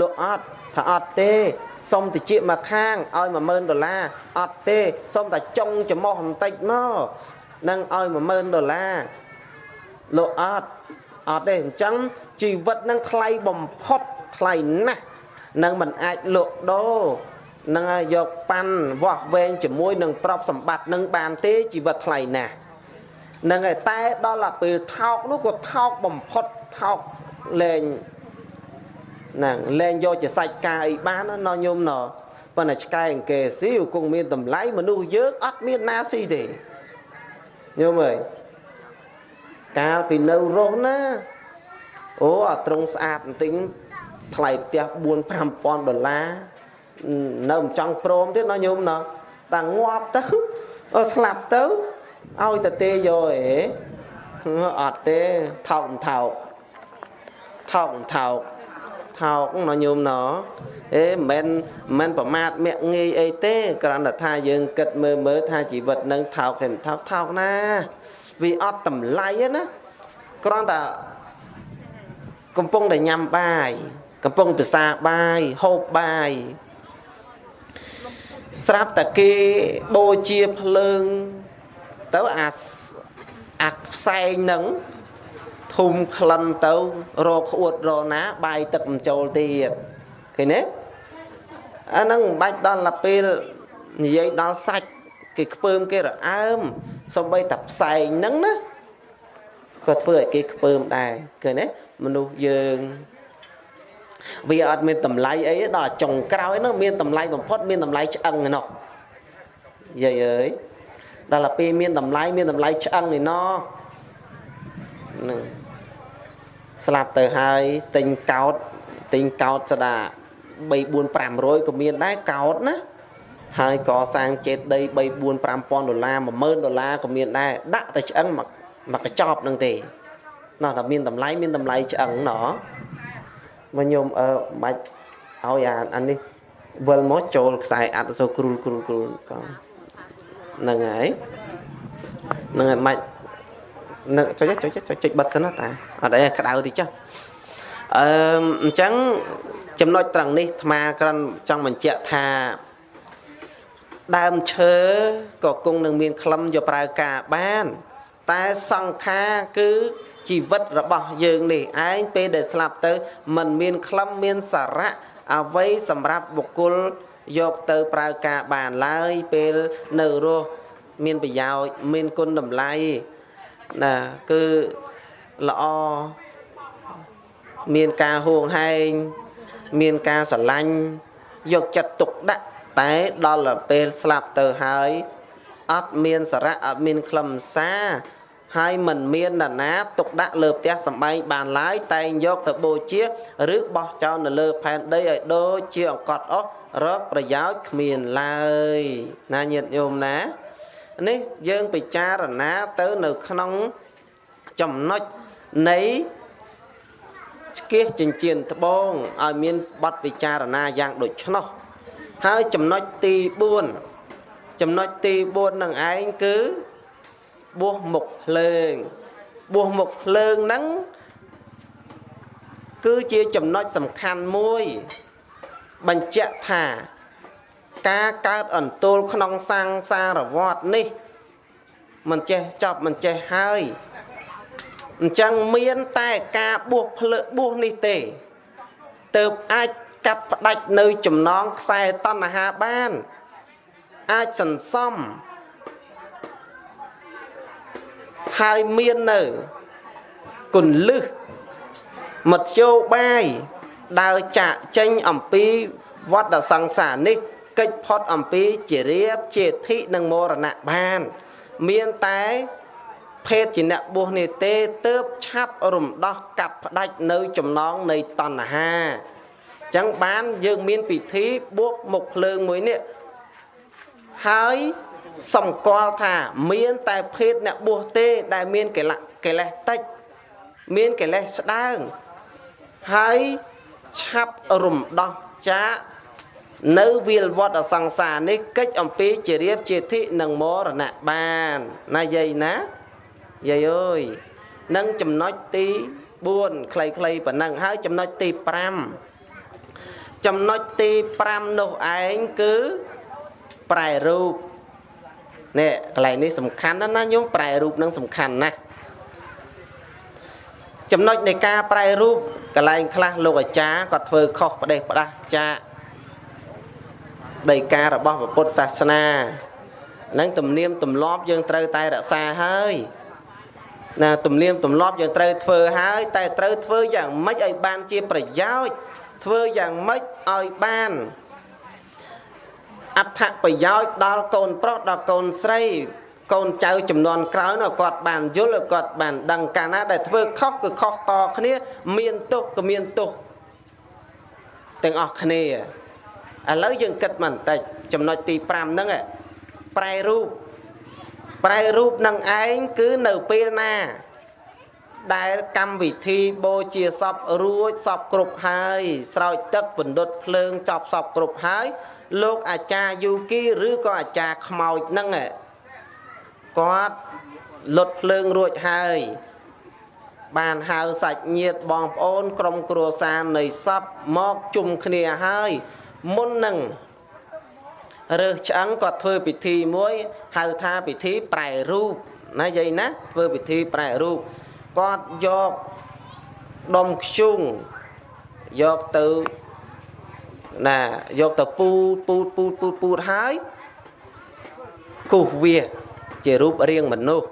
លក់អត់ថាអត់ទេសុំតិចមកខាងឲ្យ10000ដុល្លារអត់ទេសុំតែចុងចំោះបន្តិចមកនឹងឲ្យ10000ដុល្លារលោកអត់អត់ទេអញ្ចឹងជីវិតនឹងថ្លៃបំផុតថ្លៃណាស់ នឹងមិនអាចលក់ដូរនឹងយកប៉ាន់វាស់វែងជាមួយនឹងទ្រព្យសម្បត្តិនឹងបានទេជីវិតថ្លៃណាស់នឹងឯតែដល់ពេលថោកនោះក៏ថោកបំផុតថោកលែងហ្នឹងលែងយកជាសាច់ការអីបានណាញោមណប៉ុន្តែឆ្កែអង្គេស៊ីគង់មានតម្លៃមនុស្សយើងអត់មានណាស៊ីទេញោមអើយកាលពីនៅរស់ណាអូអាត្រង់ស្អាតបន្តិច ថ្លៃផ្ទះ4 5000ដុល្លារនៅមិនចង់ព្រមទៀតណាញោមណាតែងាប់ទៅស្លាប់ទៅឲ្យតទេយកអេអត់ទេថោកថោកថោកថោកថោកណាញោមណអេមិនមែនមិនប្រមាថមាក់ងាយអីទេគ្រាន់តែថាយើងគិតមើលមើលថាជីវិតនឹងថោកហើយមិនថោកថោកណាវាអត់តម្លៃណាគ្រាន់តែកំពុងតែញ៉ាំបាយ កំពុងពិសាបាយហូបបាយស្រាប់តែគេបូជាភ្លើងទៅអាអាផ្សែងនឹងធុំក្លិនទៅរកខួតរណា បាយទឹកមិនចូលទៀតឃើញទេអាហ្នឹងមិនបាច់ដល់ពេលនិយាយដល់សាច់គេខ្ពើមគេរអើមសំបីតែផ្សែងហ្នឹងណាក៏ធ្វើឲ្យគេខ្ពើមដែរឃើញទេមនុស្សយើង វាអត់មានតម្លៃអីដល់ចុងក្រោយនោះមានតម្លៃបំផុតមានតម្លៃឆ្អឹងឯណោះយាយអើយដល់ពេលមានតម្លៃមានតម្លៃឆ្អឹងឯណោះនឹងស្លាប់ទៅហើយទិញកោតទិញកោតស្ដា3 4 500ក៏មានដែរកោតណាហើយកសាងចេតដី3 4 5000ដុល្លារ10000ដុល្លារក៏មានដែរដាក់តែឆ្អឹងមកមកកញ្ចប់នឹងទេណោះតែមានតម្លៃមានតម្លៃឆ្អឹងណោះ មកញោមអឺមិនឲ្យអាអានេះវិលមកចូលខ្សែអាត់សូគ្រូលគ្រូលគ្រូលកងហ្នឹងហើយហ្នឹងហើយមិននឹងចុចចុចចុចចុចបិទសិនណាតាអត់អីក្តៅតិចចុះអឺអញ្ចឹងចំណុចត្រង់នេះអាត្មាគ្រាន់ចង់បញ្ជាក់ថាដើមឈើក៏គង់នឹងមានក្លឹមយកប្រើការបាន តែសង្ខារគឺ ជីវិតរបស់យើងនេះឯងពេលដែលស្លាប់ទៅมันមានក្លឹមមានសារៈអ្វីសម្រាប់បុគ្គលយកទៅប្រើការបានឡើយពេលនៅរស់មានប្រយោជន៍មានគុណតម្លៃណាគឺល្អមានការហួងហែងមានការស្រឡាញ់យកចិត្តទុកដាក់តែដល់ពេលស្លាប់ទៅហើយអត់មានសារៈអត់មានខ្លឹមសារ ហើយមិនមាននរណាទុកដាក់លើផ្ទះសំបែងបានឡើយតែងយកទៅបូជាឬបោះចោលនៅលើផែនដីឲ្យដូចជាអង្កត់អស់រកប្រយោជន៍គ្មានឡើយណាញាតិញោមណានេះយើងពិចារណាទៅនៅក្នុងចំណុចនៃឆ្កៀសចិញ្ចៀនត្បូងឲ្យមានបទពិចារណាយ៉ាងដូចនោះហើយចំណុចទី4ចំណុចទី4នឹងឯងគឺ បួសមុខភ្លើងបួសមុខភ្លើងហ្នឹងគឺជាចំណុចសំខាន់មួយ បញ្ជាក់ថា ការកើតអន្ទោលក្នុងសង្សារវដ្តនេះមិនចេះចប់មិនចេះហើយអញ្ចឹងមានតែការបួសភ្លើបួសនេះទេទៅអាចកាត់ផ្ដាច់នៅចំណងខ្សែតណ្ហាបាន អាចសន្សំ ហើយមាននៅគុណលឹះមធ្យោបាយដើរចាក់ចេញអំពីវត្តសង្សារនេះកិច្ចផុតអំពីជារៀបជាធិនិងមរណៈបាន មានតែភេទជាអ្នកបួសនេះទេទៅបឆាប់រំដោះកាត់ផ្ដាច់នៅចំណងនៃតណ្ហាអញ្ចឹងបានយើងមានពិធីបួសមុខភ្លើងមួយនេះហើយ សម្គាល់ថាមានតែភេទអ្នកបួសទេដែលមានកិលេសកិលេសតិចមានកិលេសស្ដើងហើយឆាប់រំដោះចាកនៅវិលវត្តអសង្សារនេះកិច្ចអំពីជារៀបជាធិនិងមរណៈបានណាយាយណាយាយអើយនឹងចំណុចទី4ខ្លីៗប៉ុណ្ណឹងហើយចំណុចទី5ចំណុចទី5នោះឯងគឺប្រែរូប នេះកន្លែងនេះសំខាន់ណាស់ណាញោមប្រែរូបនឹងសំខាន់ណាស់ចំណុចនៃការប្រែរូបកន្លែងខ្លះលោកអាចារ្យគាត់ធ្វើខុសផ្ដេសផ្ដាស់ចាដីការបស់ពុទ្ធសាសនានឹងទំនៀមទម្លាប់យើងត្រូវតែរក្សាហើយណាទំនៀមទម្លាប់យើងត្រូវធ្វើហើយតែត្រូវធ្វើយ៉ាងម៉េចឲ្យបានជាប្រយោជន៍ធ្វើយ៉ាងម៉េចឲ្យបាន អត្ថប្រយោជន៍ដល់កូនប្រុសដល់កូនស្រី កូនចៅចំនួនក្រោយនោះគាត់បានយល់គាត់បានដឹងកាលណាដែលធ្វើខុសគឺខុសតគ្នា មានទោសក៏មានទោសទាំងអស់គ្នាឥឡូវយើងគិតមកបន្តិចចំណុចទី5ហ្នឹងប្រែរូបប្រែរូបនឹងឯងគឺនៅពេលណា ដែលកម្មវិធីបូជាសពរួចសពគ្រប់ហើយ ស្រោចទឹកបណ្ឌុតភ្លើងចប់សពគ្រប់ហើយ លោកអាចារ្យយូគីឬក៏អាចារ្យខ្មោចហ្នឹងគាត់លុតភ្លើងរួចហើយបានហៅសាច់ញាតិបងប្អូន ក្រុមគ្រួសារនៃសពមកជុំគ្នាហើយមុននឹងរើសឆ្អឹងគាត់ធ្វើពិធីមួយហៅថាពិធីប្រែរូបណាយាយណាធ្វើពិធីប្រែរូបគាត់យកដុំខ្ជុងយកទៅ ណាយកទៅពូតពូតពូតពូតពូតហើយគូសវាជារូបរាងមនុស្ស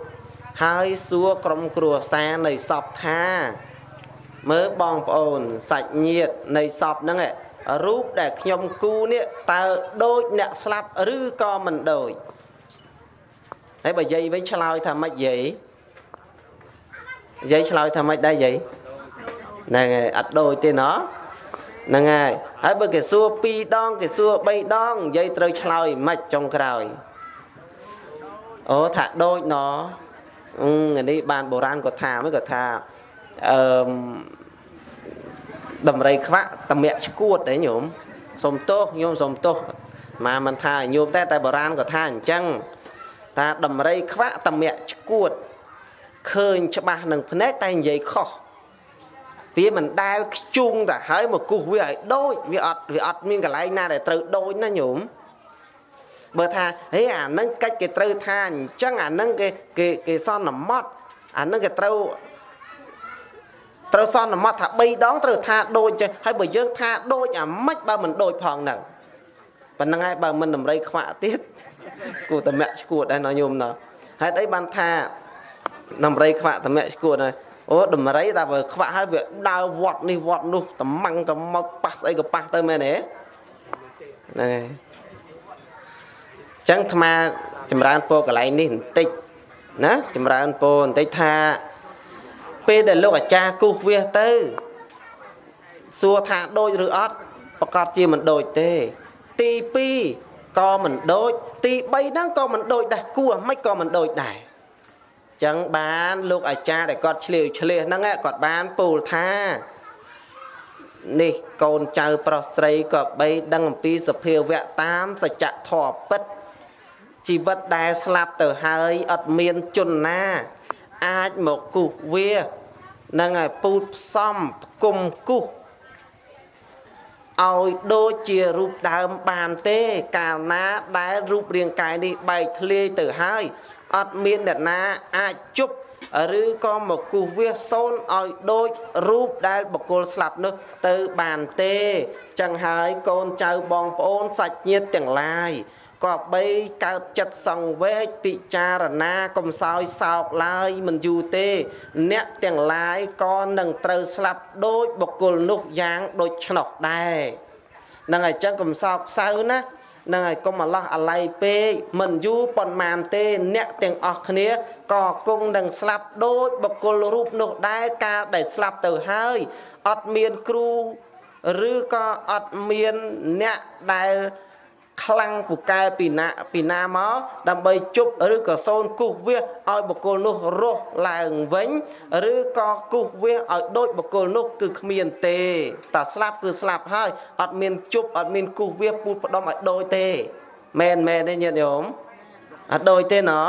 ហើយសួរក្រុមគ្រួសារនៃសពថា មើលបងប្អូនសាច់ញាតិនៃសពហ្នឹងរូបដែលខ្ញុំគូនេះតើដូចអ្នកស្លាប់ឬក៏មិនដូចហើយបើយាយវិញឆ្លើយថាម៉េចយាយយាយឆ្លើយថាម៉េចដែរយាយហ្នឹងហើយអត់ដូចទេណោះ ហ្នឹងហើយហើយបើគេសួរ2ដងគេសួរ3ដងនិយាយត្រូវឆ្លើយមិនចុងក្រោយអូថាដូចណអឺនេះបានបុរាណគាត់ថាមិនគាត់ថាអឺដំរីខ្វាក់តម្រាក់ឈួតទេញោមសុំទោសញោមសុំទោសមកមិនថាញោមតែតែបុរាណក៏ថាអញ្ចឹងតាដំរីខ្វាក់តម្រាក់ឈួតឃើញច្បាស់នឹងភ្នែកតែនិយាយខុស វាមិនដែលខ្ជុងទៅហើយមកគូសវាឲ្យដូចវាអត់វាអត់មានកន្លែងណាដែលត្រូវដូចណាញោមបើថាហេអានឹងកិច្ចគេត្រូវថាអញ្ចឹងអានឹងគេគេគេសន្មត់អានឹងគេត្រូវត្រូវសន្មត់ថា3ដងត្រូវថាដូចចឹងហើយបើយើងថាដូចអាម៉េចបើមិនដូចផងហ្នឹងប៉ុណ្្នឹងហើយបើមិនតម្រៃខ្វាក់ទៀតគួរតែមាក់ឈួតដែរណញោមណោះហេតុអីបានថាតម្រៃខ្វាក់តមាក់ឈួតហើយ អូតម្រៃតែបើខ្វាក់ហើយវាដើរវត្តនេះវត្តនោះតំម៉ាំងតំមកប៉ះស្អីក៏ប៉ះទៅមែនទេហ្នឹងហើយចឹងអាត្មាចម្រើនពោកន្លែងនេះបន្តិចណាចម្រើនពោបន្តិចថាពេលដែលលោកអាចារ្យគូសវាសទៅ សួរថាដូចឬអត់ប្រកាសជាមិនដូចទេ ទី2ក៏មិនដូច ទី3ហ្នឹងក៏មិនដូចដែរគួរមិនក៏មិនដូចដែរ ចឹងបានលោកអាចារ្យដែលគាត់ឆ្លៀវឆ្លៀសហ្នឹងគាត់បានពោលថានេះកូនចៅប្រុសស្រីក៏បីដឹងអំពីសភាវៈតាមសច្ចធម៌ពិតជីវិតដែលស្លាប់ទៅហើយអត់មានជនណា អាចមកគូសវានឹងឲ្យពូតផ្សំផ្គុំគូសឲ្យដូចជារូបដើមបានទេ កាលណាដែលរូបរាងកាយនេះបែកធ្លាយទៅហើយ អត់មានអ្នកណាអាចជប់ឬក៏មកគូសវាសសូនឲ្យដូចរូបដែលបកគលស្លាប់នោះទៅបានទេចឹងហើយកូនចៅបងប្អូនសាច់ញាតិទាំងឡាយក៏បីកើតចិត្តសង្វេគពិចារណាកំសោយសោកឡើយមិនយូរទេ អ្នកទាំងឡាយក៏នឹងត្រូវស្លាប់ដូចបុគ្គលនោះយ៉ាងដូចឆ្នោះដែរនឹងអញ្ចឹងកំសោកសៅណា នឹងឲ្យកុំអាឡោះអាល័យពេកមិនយូរប៉ុន្មានទេ អ្នកទាំងអស់គ្នាក៏គង់នឹងស្លាប់ដូចបុគ្គលរូបនោះដែរកាលដែលស្លាប់ទៅហើយអត់មានគ្រូឬក៏អត់មានអ្នកដែល ខ្លាំងពូកែពីណាពីណាមកដើម្បីជប់ឬក៏សូនគូសវាសឲ្យបុគ្គលនោះរស់ឡើងវិញឬក៏គូសវាសឲ្យដូចបុគ្គលនោះគឺគ្មានទេតែស្លាប់គឺស្លាប់ហើយអត់មានជប់អត់មានគូសវាសពូតផ្ដំឲ្យដូចទេមែនមែនទេញាតិញោមអត់ដូចទេណោះ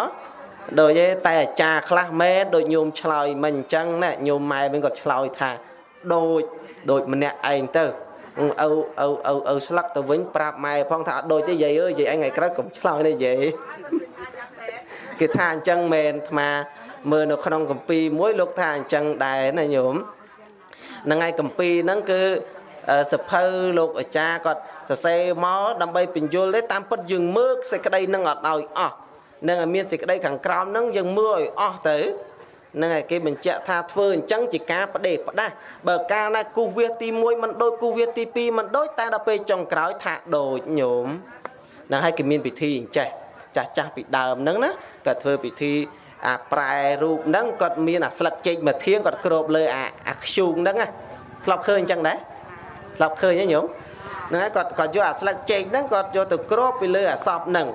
ដូចទេតែអាចារ្យខ្លះមែនដូចញោមឆ្លើយមិនអញ្ចឹងណាញោមម៉ែវិញគាត់ឆ្លើយថាដូចដូចម្នាក់ឯងទៅ ឪឪឪឪស្លឹកទៅវិញប្រាប់ម៉ែផងថាអត់ដូចទេយាយអើយយាយអញថ្ងៃក្រោយកុំឆ្លោយទេយាយគេថាអញ្ចឹងមែនអាត្មាមើលនៅក្នុងកម្ពីមួយលោកថាអញ្ចឹងដែរណាញោមហ្នឹងហើយកម្ពីហ្នឹងគឺសភៅលោកអាចារ្យគាត់សរសេរមកដើម្បីបញ្យល់ទេតាមពិតយើងមើលសេចក្តីនឹងអត់ឲ្យអស់នឹងឲ្យមានសេចក្តីខាងក្រោមហ្នឹងយើងមើលឲ្យអស់ទៅហ្នឹងហើយគេបញ្ជាក់ថាធ្វើអញ្ចឹងជាការបដេផ្ដាស់បើកាលណាគូសវាសទី1មិនដូចគូសវាសទី2មិនដូចតែដល់ពេលចុងក្រោយថាដូចញោមហ្នឹងហើយគេមានពិធីអញ្ចេះចាស់ចាស់ពីដើមហ្នឹងណាគាត់ធ្វើពិធីអាប្រែរូបហ្នឹងគាត់មានអាស្លឹកចេកមួយធៀងគាត់គ្របលើអាអាខ្ជូងហ្នឹងណាធ្លាប់ឃើញអញ្ចឹងដែរធ្លាប់ឃើញទេញោមហ្នឹងហើយគាត់គាត់យកអាស្លឹកចេកហ្នឹងគាត់យកទៅគ្របពីលើអាសពហ្នឹង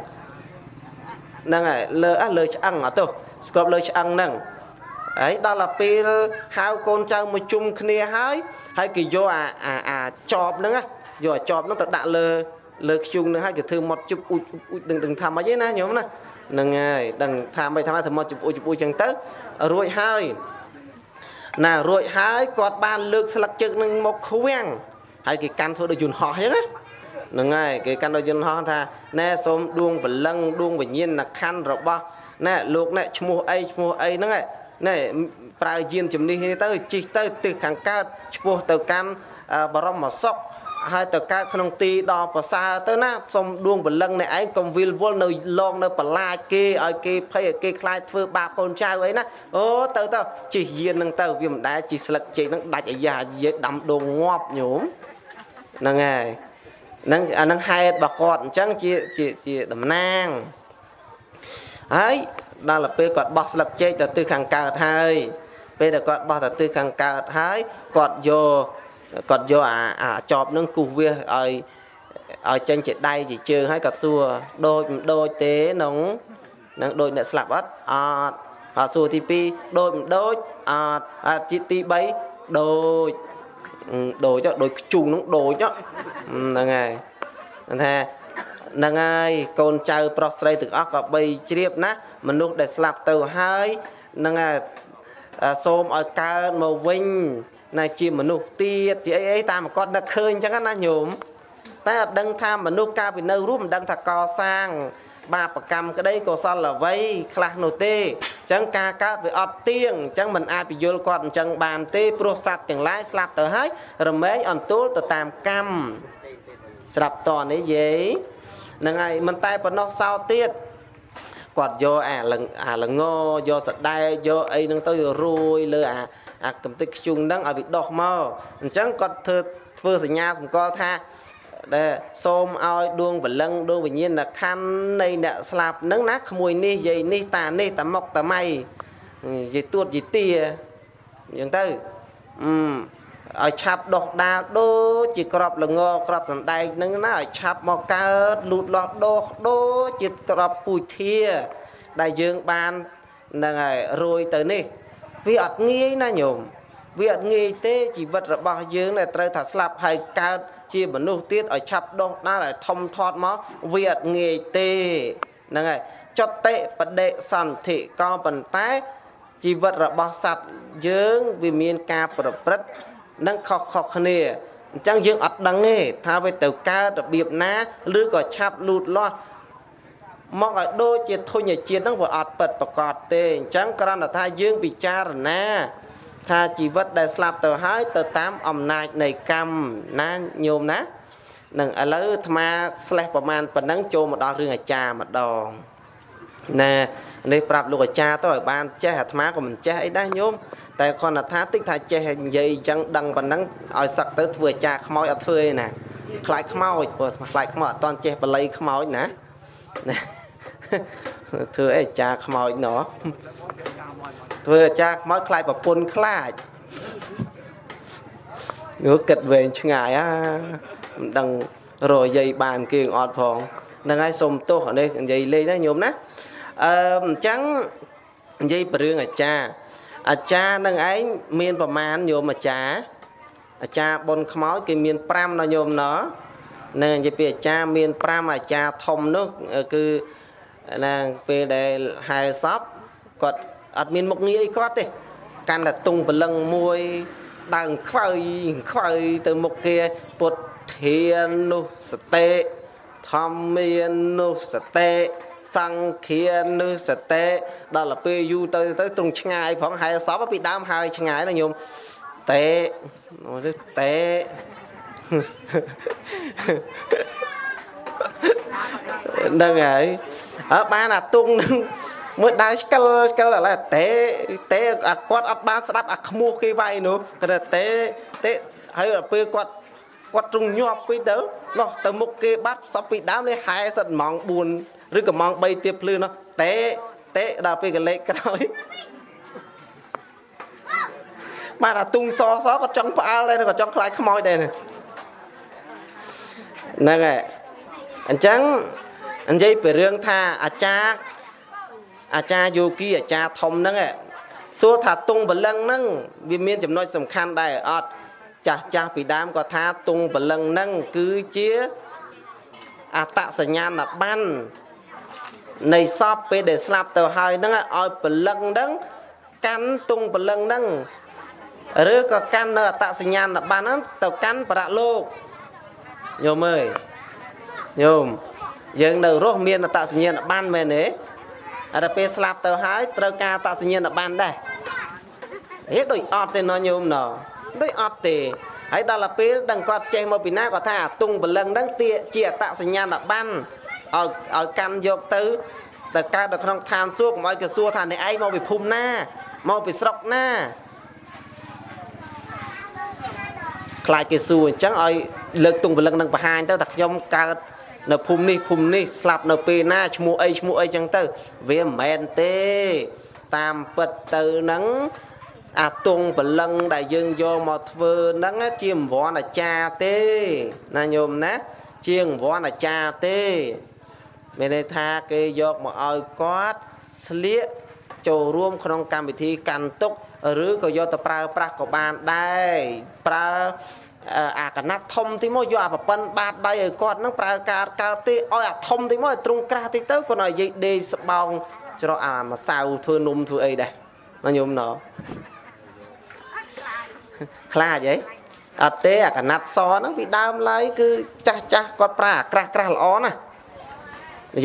ហ្នឹងហើយលើអាលើឆ្អឹងអត់ទោះស្គប់លើឆ្អឹងហ្នឹង ហើយដល់ទៅពេលហៅកូនចៅមកជុំគ្នាហើយហើយគេយកអាអាអាចបហ្នឹងយកអាចបហ្នឹងទៅដាក់លើលើខ្ជុងហ្នឹងហើយគេធ្វើមកជុបអ៊ុចអ៊ុចដឹងដឹងថាម៉េចទេណាញោមណាហ្នឹងហើយដឹងថាម៉េចថាម៉េចធ្វើមកជុបអ៊ុចជុបអ៊ុចចឹងទៅរួចហើយណារួចហើយគាត់បានលើកស្លឹកជើងនឹងមកខ្វាំងហើយគេកាន់ធ្វើដូចយន្តហោះចឹងណាហ្នឹងហើយគេកាន់ដូចយន្តហោះថាណែសូមដួងបលឹងដួងវិញ្ញាណខណ្ឌរបស់ណែលោកណែឈ្មោះអីឈ្មោះអីហ្នឹងឯង ណែប្រើយានជំនិះនេះទៅជិះទៅទិសខាងកើតឆ្ពោះទៅកាន់បរមសុខហើយទៅកើតក្នុងទីដល់ប្រសើរទៅណាសុំដួងបលឹងអ្នកឯងកុំវិលវល់នៅឡងនៅបន្លាចគេឲ្យគេភ័យឲ្យគេខ្លាចធ្វើបាបកូនចៅអីណាអូទៅទៅជិះយាននឹងទៅវាមិនដែលជិះស្លឹកចេកនឹងដាច់អាយ៉ាយាយដាំដងងាប់ញោមហ្នឹងហើយហ្នឹងអានឹងហេតុរបស់គាត់អញ្ចឹងជាជាជាតំណាងហើយ ដល់ពេលគាត់បោះស្លឹកចេកទៅទិសខាងកើតហើយពេលដែលគាត់បោះទៅទិសខាងកើតហើយគាត់យកគាត់យកអាអាចប់នឹងគូសវាសឲ្យឲ្យចេញជាដៃជាជើងហើយគាត់សួរដូចមិនដូចទេក្នុងនឹងដូចអ្នកស្លាប់អត់អត់ហើយសួរទី2ដូចមិនដូចអត់អាទីទី3ដូចដូចដូចខ្ជូងហ្នឹងដូចហ្នឹងហើយថា ហ្នឹងហើយកូនចៅប្រុសស្រីទាំងអស់ក៏បីជ្រាបណាមនុស្សដែលស្លាប់ទៅហើយហ្នឹងហើយសូមឲ្យកើតមកវិញណាជាមនុស្សទៀតជាអីអីតាមគាត់នឹកឃើញអញ្ចឹងណាញោមតែអត់ដឹងថាមនុស្សកាលពីនៅរួមមិនដឹងថាកសាង បាបកម្មក្តីកុសលអ្វីខ្លះនោះទេអញ្ចឹងការកើតវាអត់ទៀងអញ្ចឹងមិនអាចពយល់គាត់អញ្ចឹងបានទេព្រោះសត្វទាំងឡាយស្លាប់ទៅហើយរមែងអន្ទូលទៅតាមកម្មស្រាប់តនេះយាយ ហ្នឹងហើយមិនតែប៉ុណ្ណោះសោទៀតគាត់យកអាលអាលងយកសដែកយកអីហ្នឹងទៅរួយលើអាអាកំតិចខ្ជុងហ្នឹងឲ្យវាដោះមកអញ្ចឹងគាត់ធ្វើធ្វើសញ្ញាសម្គាល់ថាដែលសូមឲ្យដួងបលឹងដួងវិញ្ញាណខណ្ឌនៃអ្នកស្លាប់ហ្នឹងណាក្មួយនេះយាយនេះតានេះតាមុកតាម៉ៃយាយទួតយាយទាអញ្ចឹងទៅអឺ ឲ្យឆាប់ដោះដាលដូចជាក្របល្ងក្របសណ្ដែកហ្នឹងណាឲ្យឆាប់មកកើតលូតលាស់ដោះដូចជាក្របពូជធា ដែលយើងបាននឹងហើយរួយទៅនេះ វាអត់ងាយណាញោមវាអត់ងាយទេជីវិតរបស់យើងដែលត្រូវថាស្លាប់ហើយកើតជាមនុស្សទៀតឲ្យឆាប់ដោះដាល់ឲ្យធំធាត់មកវាអត់ងាយទេហ្នឹងហើយចតិបដិសន្ធិក៏ប៉ុន្តែជីវិតរបស់សត្វយើងវាមានការប្រព្រឹត្ត នឹងខុសខុសគ្នាអញ្ចឹងយើងអត់ដឹងទេថាវាទៅកើតរបៀបណាឬក៏ឆាប់លូតលាស់មកឲ្យដូចជាធុញជាតិហ្នឹងវាអត់ពិតប្រកបទេអញ្ចឹងគ្រាន់តែថាយើងពិចារណា ថាជីវិតដែលស្លាប់ទៅហើយទៅតាមអំណាចនៃកម្មណាញោមណានឹងឥឡូវអាត្មាស្លេះប្រមាណប៉ុណ្ណឹងចូលមកដល់រឿងអាចារ្យម្ដងណា នេះប្រាប់លោកអាចារ្យទៅឲ្យបានចេះអាត្មាក៏មិនចេះអីដែរញោមតែគ្រាន់តែថាតិចថាចេះនិយាយអញ្ចឹងដឹងប៉ុណ្ណឹងឲ្យសឹកទៅធ្វើអាចារ្យខ្មោចអត់ធ្វើឯណាខ្លាចខ្មោចព្រោះខ្លាចខ្មោចអត់តន់ចេះបល័យខ្មោចណាណាធ្វើអីអាចារ្យខ្មោចណោះធ្វើអាចារ្យខ្មោចខ្លាចប្រពន្ធខ្លាចនោះគិតវែងឆ្ងាយអាមិនដឹងរយាយបានគេអត់ផងហ្នឹងហើយសុំទោសនេះនិយាយលេងណាញោមណា អឺអញ្ចឹងនិយាយពីរឿងអាចារ្យអាចារ្យនឹងឯងមានប្រមាណញោមអាចារ្យអាចារ្យបុនខ្មោចគេមាន5ណាញោមណោះនឹងនិយាយពីអាចារ្យមាន5អាចារ្យធំនោះគឺណាពេលដែលហែសពគាត់អត់មានមុខងារអីគាត់ទេកាន់តែទុងព្រលឹងមួយដើងខ្វើយខ្វើយទៅមុខគេពុទ្ធធាននោះសតិធម្មាននោះសតិ សង្ឃានុសតិដល់ទៅពេលយូរទៅទៅត្រង់ឆ្ងាយផងហែសពពីដើមហើយឆ្ងាយណាញោមតេតេហ្នឹងហើយអើបានអាទុងនឹងមួយដើរស្កិលស្កិលឥឡូវតេតេអាគាត់អត់បានស្ដាប់អាខ្មោះគេវាយនោះគាត់តេតេហើយដល់ពេលគាត់គាត់ទ្រង់ញាប់ពេកទៅនោះទៅមុខគេបាត់សពពីដើមនេះហែសិតម៉ោង4 ឬក៏ម៉ោង3ទៀតភ្លឺនោះតេតេដល់ពេលកលេខក្រោយបាទអាទុងសសក៏ចង់ផ្អើលដែរក៏ចង់ខ្លាចខ្មោចដែរហ្នឹងហើយអញ្ចឹងនិយាយពីរឿងថាអាចារ្យអាចារ្យយោគីអាចារ្យធំហ្នឹងសួរថាទងបលឹងហ្នឹងវាមានចំណុចសំខាន់ដែរអត់ចាស់ចាស់ពីដើមក៏ថាទងបលឹងហ្នឹងគឺជាអតសញ្ញាណប័ណ្ណ នៃសពពេលដែលស្លាប់ទៅហើយហ្នឹងឲ្យពលឹងហ្នឹងកាន់ទងពលឹងហ្នឹងឬក៏កាន់នៅអតសញ្ញាណប័ណ្ណហ្នឹងទៅកាន់ប្រៈលោកញោមអើយញោមយើងនៅរស់មានអតសញ្ញាណប័ណ្ណមែនទេអត់ពេលស្លាប់ទៅហើយត្រូវការអតសញ្ញាណប័ណ្ណដែរហេដូចអត់ទេណញោមណដូចអត់ទេហើយដល់ទៅពេលដឹងគាត់ចេះមកពីណាគាត់ថាទុងបលឹងហ្នឹងទាជាអតសញ្ញាណប័ណ្ណ ឲ្យឲ្យកាន់យកទៅទៅកើតនៅក្នុងឋានសួគ៌កុំឲ្យគេសួរថាអ្នកឯងមកពីភូមិណាមកពីស្រុកណាខ្លាចគេសួរអញ្ចឹងឲ្យលើកទុងពលឹងនឹងបង្ហាញទៅថាខ្ញុំកើតនៅភូមិនេះភូមិនេះស្លាប់នៅពេលណាឈ្មោះអីឈ្មោះអីចឹងទៅ វាមិនមែនទេ តាមពិតទៅនឹងអាតុងបលឹងដែលយើងយកមកធ្វើហ្នឹងជាអង្វរអាចារ្យទេណាញោមណាជាអង្វរអាចារ្យទេ មានន័យថាគេយកមកឲ្យគាត់ស្លៀកចូលរួមក្នុងកម្មវិធីកាន់ទុកឬក៏យកទៅប្រើប្រាស់ក៏បានដែរប្រើអាកណាត់ធំទីមកយកអាប្រប៉ិនបាតដៃឲ្យគាត់នឹងប្រើការកើតទេឲ្យអាធំទីមកឲ្យទ្រង់ក្រាស់តិចទៅគាត់ឲ្យយាយដេកស្បោងច្រកអាម្សៅធ្វើនំធ្វើអីដែរណាញោមណោខ្លាចអីអត់ទេអាកណាត់សហ្នឹងពីដើមឡើយគឺចាស់ចាស់គាត់ប្រើអាក្រាស់ក្រាស់ល្អណាស់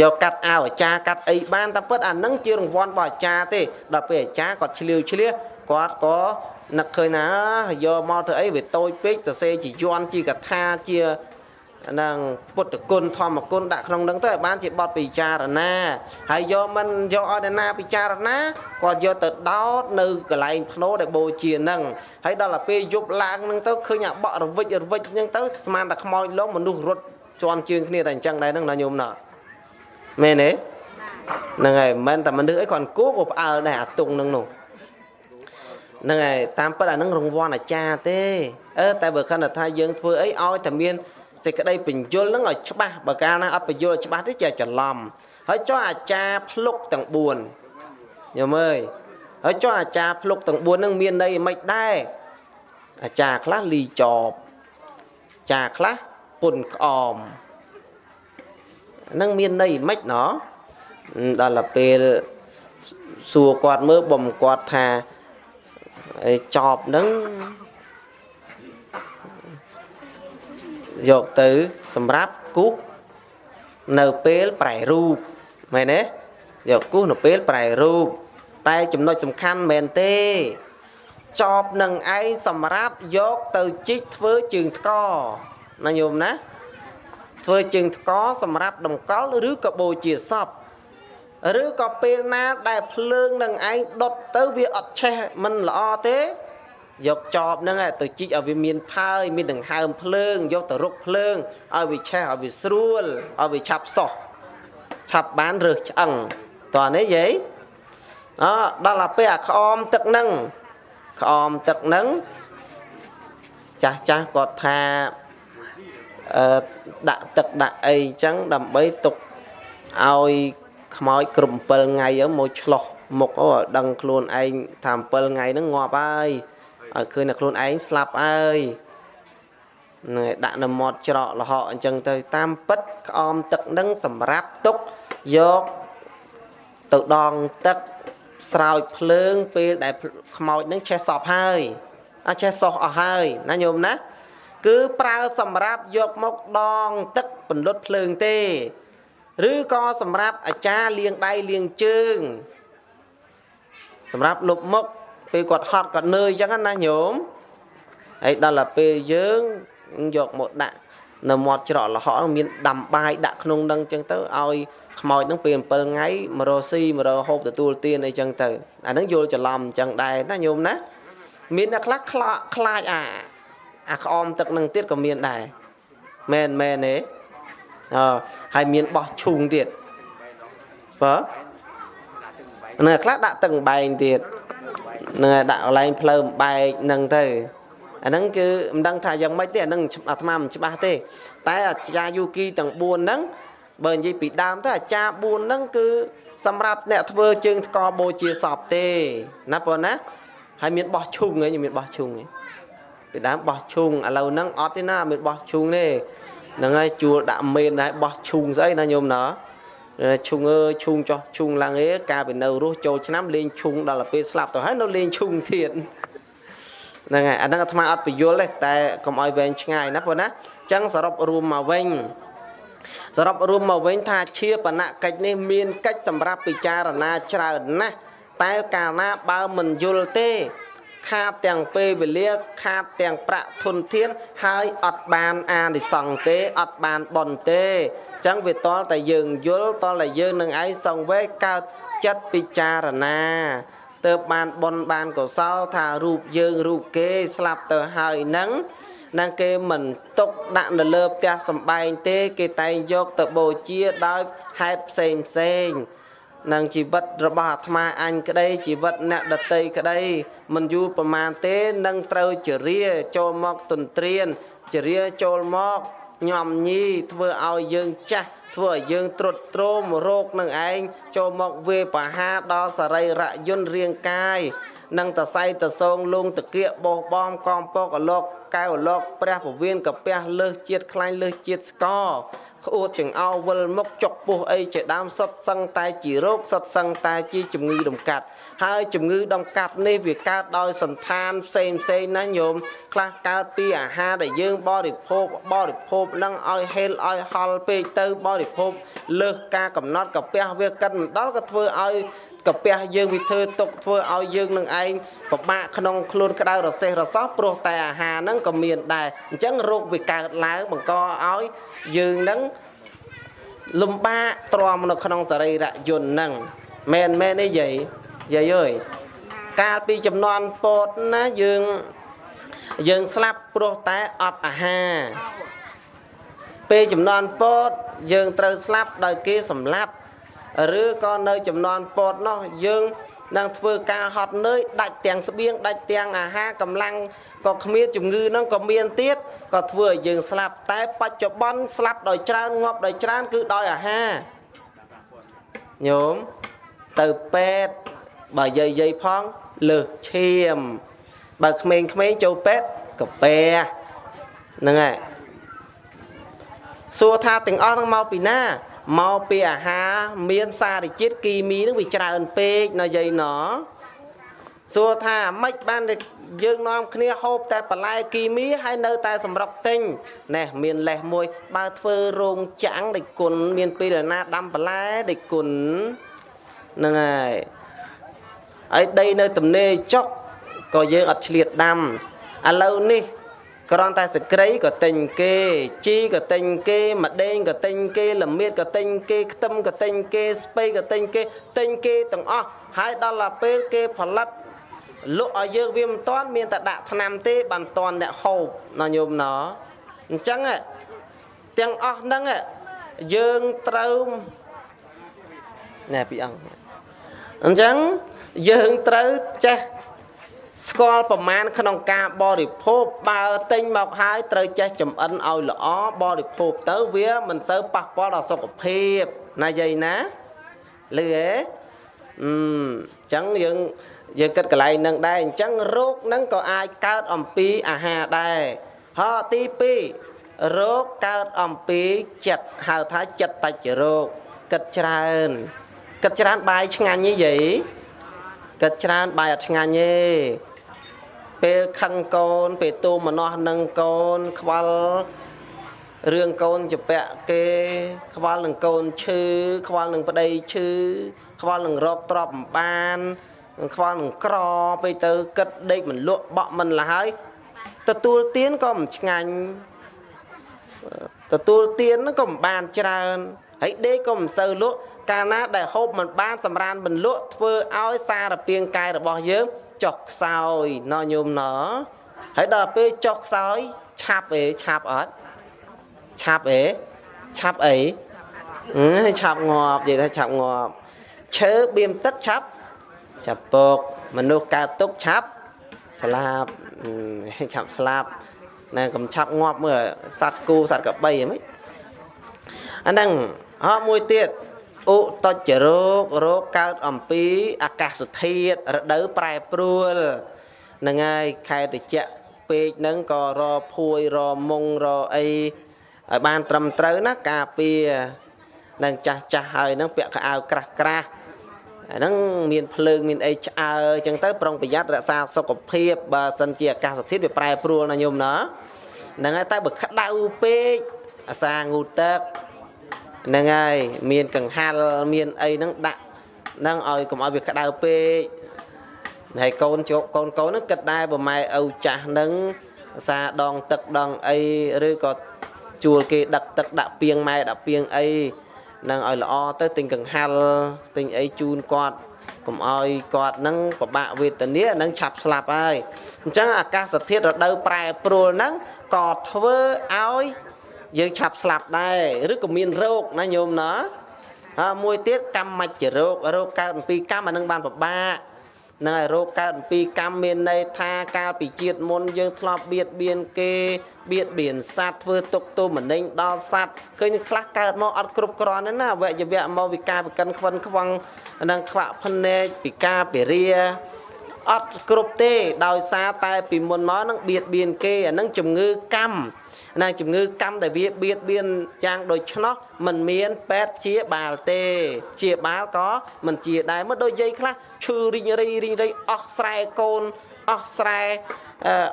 យកកាត់អាវអាចារ្យកាត់អីបានតែពិតអានឹងជារង្វាន់របស់អាចារ្យទេដល់ពេលអាចារ្យគាត់ឆ្លៀវឆ្លៀសគាត់ក៏នឹកឃើញណាយកមកធ្វើអីវាតូចពេកសរសេរជាយន់ជាកថាជានឹងពុទ្ធគុណធម្មគុណដាក់ក្នុងនឹងទៅឲ្យបានជាបទពិចារណាហើយយកមិនយកឲ្យអ្នកណាពិចារណាគាត់យកទៅដោតនៅកន្លែងភ្នោដែលបូជានឹងហើយដល់ទៅពេលយប់ឡើងនឹងទៅឃើញអាបក់រវិចរវិចនឹងទៅស្មានតែខ្មោចលងមនុស្សរត់ជន់ជើងគ្នាតែអញ្ចឹងដែរហ្នឹងណាញោមណា មែនទេហ្នឹងហើយមិនតែមនុស្សអីគាត់គោក៏ផ្អើលដែរអាទុងហ្នឹងនោះហ្នឹងហើយតាមពិតអាហ្នឹងរង្វាន់អាចារ្យទេអឺតែបើខណ្ឌថាយើងធ្វើអីឲ្យតែមានសេចក្តីបញ្យលហ្នឹងឲ្យច្បាស់បើកាលណាអត់បញ្យលច្បាស់ទេជាច្រឡំហើយចុះអាចារ្យភ្លុកទាំង4ញោមអើយហើយចុះអាចារ្យភ្លុកទាំង4ហ្នឹងមានន័យមិនដែរអាចារ្យខ្លះលីចបចារ្យខ្លះពុនក្អម ហ្នឹងមានន័យមិនណោះដល់ទៅពេលសួរគាត់មើលបំគាត់ថាចប់ហ្នឹងយកទៅសម្រាប់គូសនៅពេលប្រែរូបមែនទេយកគូសនៅពេលប្រែរូបតែចំណុចសំខាន់មែនទេចប់នឹងឯងសម្រាប់យកទៅជីកធ្វើជើងថ្កណាញោមណា ធ្វើជើងថ្កសម្រាប់តម្កល់ឬក៏បូជាសពឬក៏ពេលណាដែលភ្លើងនឹងឯងដុតទៅវាអត់ឆេះមិនល្អទេយកចបហ្នឹងទៅជីកឲ្យវាមានផើយមានដង្ហើមភ្លើងយកទៅរុកភ្លើងឲ្យវាឆេះឲ្យវាស្រួលឲ្យវាឆាប់សោះឆាប់បានរើសឆ្អឹងតោះនេះយាយអដល់ទៅពេលអាក្អមទឹកហ្នឹងក្អមទឹកហ្នឹងចាស់ចាស់គាត់ថាអឺ ដាក់ទឹកដាក់អីអញ្ចឹងដើម្បីទុកឲ្យខ្មោចគ្រប់7ថ្ងៃមកឆ្លោះមុខអូដឹងខ្លួនឯងថា7ថ្ងៃហ្នឹងងាប់ហើយឲ្យឃើញតែខ្លួនឯងស្លាប់ហើយនឹងដាក់នៅមាត់ច្រកលហកអញ្ចឹងទៅតាមពិតក្អមទឹកនឹងសម្រាប់ទុកយកទៅដងទឹកស្រោចភ្លើងពេលដែលខ្មោចនឹងឆេះសពហើយអត់ឆេះសោះអស់ហើយណាញោមណា គឺប្រើសម្រាប់យកមកដងទឹកពន្លត់ភ្លើងទេ ឬក៏សម្រាប់អាចារ្យលាងដៃលាងជើង សម្រាប់លុបមុខពេលគាត់ហត់គាត់នឿយអញ្ចឹងណាញោមហើយដល់ទៅពេលយើងយកមកដាក់នៅមាត់ច្រកលហកមានដាំបាយដាក់ក្នុងនឹងអញ្ចឹងទៅឲ្យខ្មោចនឹងពេល7ថ្ងៃមករស៊ីមករហូបទទួលទានអីចឹងទៅអានឹងយល់ច្រឡំអញ្ចឹងដែរណាញោមណាមានអ្នកខ្លះខ្លាខ្លាចអា អាក្អមទឹកនឹងទៀតក៏មានដែរមែនមែនទេអឺហើយមានបោះឈូងទៀតបើនៅខ្លះដាក់ទឹកបែងទៀតនឹងដាក់កន្លែងផ្លូវបំបែកនឹងទៅអាហ្នឹងគឺមិនដឹងថាយ៉ាងម៉េចទេអាហ្នឹងអាត្មាមិនច្បាស់ទេ តែអាចារ្យយូគីទាំង4ហ្នឹងបើនិយាយពីដើមទៅអាចារ្យ4ហ្នឹងគឺសម្រាប់អ្នកធ្វើជើងថ្កបូជាសពទេណាបងណាហើយមានបោះឈុងឯងមានបោះឈុងឯង ពីដើមបោះឈុងឥឡូវហ្នឹងអត់ទេណាមានបោះឈុងទេហ្នឹងហើយជួលដាក់មេនហើយបោះឈុងស្អីណាញោមណាឈុងអើឈុងចោះឈុងឡើងអេកាលពីនៅរស់ចូលឆ្នាំលេងឈុងដល់ទៅពេលស្លាប់ទៅហើយនៅលេងឈុងទៀតហ្នឹងហើយអាហ្នឹងអាត្មាអត់បញ្យល់ទេតែកុំឲ្យវែងឆ្ងាយណាបងណាអញ្ចឹងសរុបរួមមកវិញសរុបរួមមកវិញថាជាបណកិច្ចនេះមានកិច្ចសម្រាប់ពិចារណាច្រើនណាស់តែកាលណាបើមិនយល់ទេ ខាតទាំងពេលវេលាខាតទាំងប្រាក់ធនធានហើយអត់បានអានិសង្ឃទេអត់បានបន់ទេអញ្ចឹងវាតលតែយើងយល់តលតែយើងនឹងឯងសង្វេកើតចិត្តពិចារណាទើបបានបន់បានកុសលថារូបយើងរូបគេស្លាប់ទៅហើយនឹងនឹងគេមិនຕົកដាក់នៅលើផ្ទះសំបែងទេ គេតែងយកទៅបូជាដោយហេតុផ្សេងផ្សេង នឹងជីវិតរបស់អាត្មាអញក្តីជីវិតអ្នកដតីក្តីមិនយូរប្រមាណទេនឹងត្រូវជរាចូលមកទន្ទ្រានជរាចូលមកញោមញីធ្វើឲ្យយើងចាស់ធ្វើឲ្យយើងត្រុតត្រោមរោគនឹងឯងចូលមកវេបហាដល់សរីរៈយន្តរាងកាយនិងតសៃតសងលងតកៀកបោះបំកំពកអលោកកៅអលោកព្រះពវៀនកាពះលើសជាតិខ្លាញ់លើសជាតិស្ក ក្អួតចង្អោវិលមុខចុកពោះអីជាដើមសុតសឹងតែជារោគសុតសឹងតែជាជំងឺដំកាត់ហើយជំងឺដំកាត់នេះវាកើតដោយសន្តានផ្សេងផ្សេងណាញោមខ្លះកើតពីអាហារដែលយើងបរិភោគបរិភោគនឹងឲ្យហេលឲ្យហល់ពេកទៅបរិភោគលើសការកំណត់កាពះវាកិនមិនដល់ក៏ធ្វើឲ្យ កាពះយើងវាធ្វើទុកធ្វើឲ្យយើងនឹងឯងពិបាកក្នុងខ្លួនក្តៅរសេះរសោះព្រោះតែអាហារហ្នឹងក៏មានដែរអញ្ចឹងរោគវាកើតឡើងបង្កឲ្យយើងនឹងលំបាកទ្រាំនៅក្នុងសរីរៈយន្តហ្នឹងមែនមែនទេយាយយាយអើយកាលពីចំនួនពោតណាយើងយើងស្លាប់ព្រោះតែអត់អាហារពេលចំនួនពោតយើងត្រូវស្លាប់ដោយគេសម្លាប់ ឬក៏នៅចំនួនពតនោះយើងនឹងធ្វើការហត់នឿយដាច់ទាំងស្បៀងដាច់ទាំងអាហារកម្លាំងក៏គ្មានជំងឺនឹងក៏មានទៀតក៏ធ្វើឲ្យយើងស្លាប់តែបច្ចុប្បន្នស្លាប់ដោយច្រើនងាប់ដោយច្រើនគឺដោយអាហារញោមទៅពេទ្យបើយាយយាយផងលើសឈាម បើក្មេងៗចូលពេទ្យកាពះហ្នឹងហើយសួរថាទាំងអស់នឹងមកពីណា មកពីអាហារមានសារជាតិគីមីនឹងវាច្រើនពេកណាយាយណសួរថាម៉េចបានយើងនាំគ្នាហូបតែបន្លែគីមីហើយនៅតែសម្រុកទិញណែមានលេសមួយ បើធ្វើរោងចាំងដេចគុណមានពេលណាដាំបន្លែដេចគុណហ្នឹងហើយហើយដីនៅទំនេរចុកក៏យើងអត់ឆ្លៀតដាំឥឡូវនេះ គ្រាន់តែសក្រីក៏ទិញគេជីក៏ទិញគេម្ដេងក៏ទិញគេល្មៀតក៏ទិញគេខ្ទឹមក៏ទិញគេស្ពៃក៏ទិញគេទិញគេទាំងអស់ហើយដល់ទៅពេលគេផលិតលក់ឲ្យយើងវាមិនតាន់មានតែដាក់ថ្នាំទេបានតាន់អ្នកហូបណញោមណអញ្ចឹងទាំងអស់ហ្នឹងយើងត្រូវណែពីអង្គអញ្ចឹងយើងត្រូវចេះ ស្គាល់ប្រមាណក្នុងការបរិភោគបើទិញមកហើយត្រូវចេះចំអិនឲ្យល្អបរិភោគទៅវាមិនសូវប៉ះពាល់ដល់សុខភាពណាយាយណាលឺហេអឺអញ្ចឹងយើងយើងគិតកន្លែងនឹងដែរអញ្ចឹងរោគនឹងក៏អាចកើតអំពីអាហារដែរហើយទី2រោគកើតអំពីចិត្តហៅថាចិត្តតច្ចរោគគិតច្រើនគិតច្រើនបាយឆ្ងាញ់ទេយាយគិតច្រើនបាយអត់ឆ្ងាញ់ទេ ពេលខឹងកូន ពេលទូមនោះនឹងកូនខ្វល់រឿងកូនជពាក់គេ ខ្វល់នឹងកូនឈឺខ្វល់នឹងប្តីឈឺខ្វល់នឹងរកទ្រព្យមិនបានខ្វល់នឹងក្រពេលទៅគិតដេកមិនលក់បក់មិនលហើយទទួលទានក៏មិនឆ្ងាញ់ទទួលទានក៏មិនបានច្រើនហើយដេកក៏មិនសូវលក់កាលណាដែលហូបមិនបានសម្រានមិនលក់ធ្វើឲ្យសារពាង្គកាយរបស់យើង ចុះខ្សោយណញោមណហើយដល់ពេលចុះខ្សោយឆាប់អេឆាប់អត់ឆាប់អេឆាប់អីឆាប់ងាប់និយាយថាឆាប់ងាប់ឈើបៀមទឹកឆាប់ឆាប់ពកមនុស្សកើតទុកឆាប់ស្លាប់ឆាប់ស្លាប់ណែកំឆាប់ងាប់មើលសัตว์គូសัตว์កបីហ្មងអាហ្នឹងហោមួយទៀត ឧតច្ចរោគរោគកើតអំពីអាកាសធាតុរដូវប្រែប្រួលហ្នឹងហើយខែតិចពេកហ្នឹងក៏រភួយរមុងរអីឲ្យបានត្រឹមត្រូវណាការពារនឹងចាស់ចាស់ហើយហ្នឹងពាក់ខោអាវក្រាស់ក្រាស់ហ្នឹងមានភ្លើងមានអីឆ្អើអញ្ចឹងទៅប្រុងប្រយ័ត្នរក្សាសុខភាពបើសិនជាអាកាសធាតុវាប្រែប្រួលណាញោមណាហ្នឹងហើយតែបើក្តៅពេកអាសាងូទឹក ហ្នឹងហើយមានកង្ហាល់មានអីហ្នឹងដាក់ហ្នឹងឲ្យកុំឲ្យវាក្តៅពេកហើយកូនជោគកូនកូនហ្នឹងគិតដែរបើម៉ែឪចាស់ហ្នឹងសាដងទឹកដងអីឬក៏ជួលគេដឹកទឹកដាក់ពីងម៉ែដាក់ពីងអីនឹងឲ្យល្អទៅទិញកង្ហាល់ទិញអីជូនគាត់កុំឲ្យគាត់នឹងពិបាកវេទនានឹងឆាប់ស្លាប់ហើយអញ្ចឹងអាកាសធាតុរដូវប្រែប្រួលហ្នឹងក៏ធ្វើឲ្យ យើងឆាប់ស្លាប់ដែរឬក៏មានរោគណាញោមណាហើយមួយទៀតកម្មមច្ចរោគរោគកើតអំពីកម្មអានឹងបានពិបាកនឹងឲ្យរោគកើតអំពីកម្មមានន័យថាកាលពីជាតិមុនយើងធ្លាប់បៀតបៀនគេបៀតបៀនសត្វធ្វើទុកទោសមនិញដល់សត្វឃើញខ្លះកើតមកអត់គ្រប់គ្រាន់ទេណាវយវៈមកវិការប្រកិនខ្វិនខ្វងនឹងខ្វាក់ភ្នែកពិការពរាអត់គ្រប់ទេដោយសារតែពីមុនមកនឹងបៀតបៀនគេអានឹងជំងឺកម្ម ណាជំងឺកម្មដែលវាបៀតបៀនយ៉ាងដូច្នោះมันមានពេទ្យជាបាលទេជាបាលក៏មិនជាដែរមើលដូចយាយខ្លះឈឺរីងរីរីងរីអស់ស្រែកូនអស់ស្រែ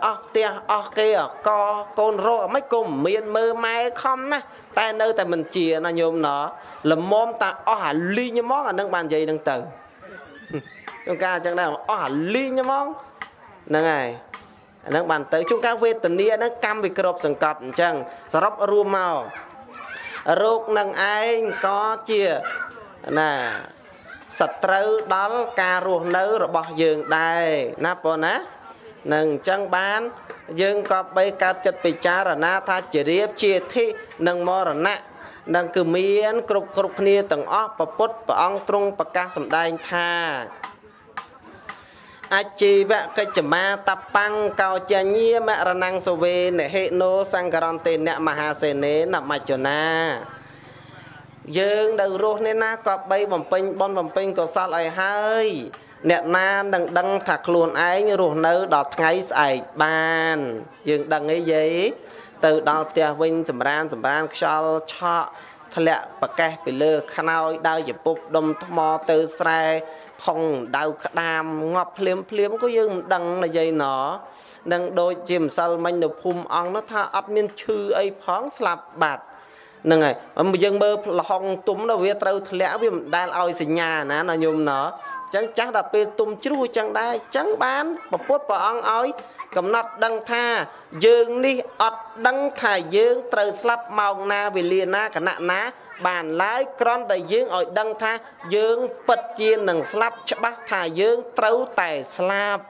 អស់ផ្ទះអស់គេអកកូនរកមិនគុំមានមើម៉ែខំណាស់តែនៅតែមិនជាណាញោមណល្មមតាអស់អាលីងហ្មងអានឹងបាននិយាយនឹងទៅជួនកាលអញ្ចឹងដែរអស់អាលីងហ្មងហ្នឹងហើយ អាហ្នឹងបានទៅជួនកាលវេទនាហ្នឹងកម្មវិក្របសង្កត់អញ្ចឹងសរុបរួមមករោគនឹងឯងក៏ជាណាសត្រូវដល់ការរស់នៅរបស់យើងដែរណាបងណានឹងអញ្ចឹងបានយើងក៏បីកើតចិត្តពិចារណាថាជារៀបជាធិនិងមរណៈនឹងគឺមាន គ្រប់គ្រប់គ្នាទាំងអស់ពពុទ្ធព្រះអង្គទ្រង់ប្រកាសសម្ដែងថា អជីវកិច្ចមាតបាំងកោចញាមរណងសវេនហេណូសង្ករន្តេនមហាសេនេនមច្ចនាយើងនៅរស់នេះណាក៏បីបំពេញបុណ្យបំពេញកុសលឲ្យហើយអ្នកណានឹងដឹងថាខ្លួនឯងរស់នៅដល់ថ្ងៃស្អែកបាន យើងដឹងអីយាយទៅដល់ផ្ទះវិញសម្រានសម្រានខ្យល់ឆក់ធ្លាក់ប្រកេះពីលើខ្នើយដើរជពុបដុំថ្មទៅស្រែ ផុងដៅក្តាមងាប់ភ្លាមភ្លាមក៏យើងមិនដឹងណាយាយណនឹងដូចជាម្សិលមិញនៅភូមិអង្គនោះថាអត់មានឈឺអីផងស្លាប់បាត់ហ្នឹងហើយយើងមើលលហុងទុំទៅវាត្រូវធ្លាក់វាមិនដែលឲ្យសញ្ញាណាណាញោមណអញ្ចឹងចាស់ដល់ពេលទុំជ្រុះអញ្ចឹងដែរអញ្ចឹងបានពពុទ្ធព្រះអង្គឲ្យ កំណត់ដឹងថាយើងនេះអត់ដឹងថាយើងត្រូវស្លាប់ម៉ោងណាវេលាណាគណៈណា បានឡើយក្រន់តែយើងឲ្យដឹងថាយើងពិតជានឹងស្លាប់ច្បាស់ថាយើងត្រូវតែស្លាប់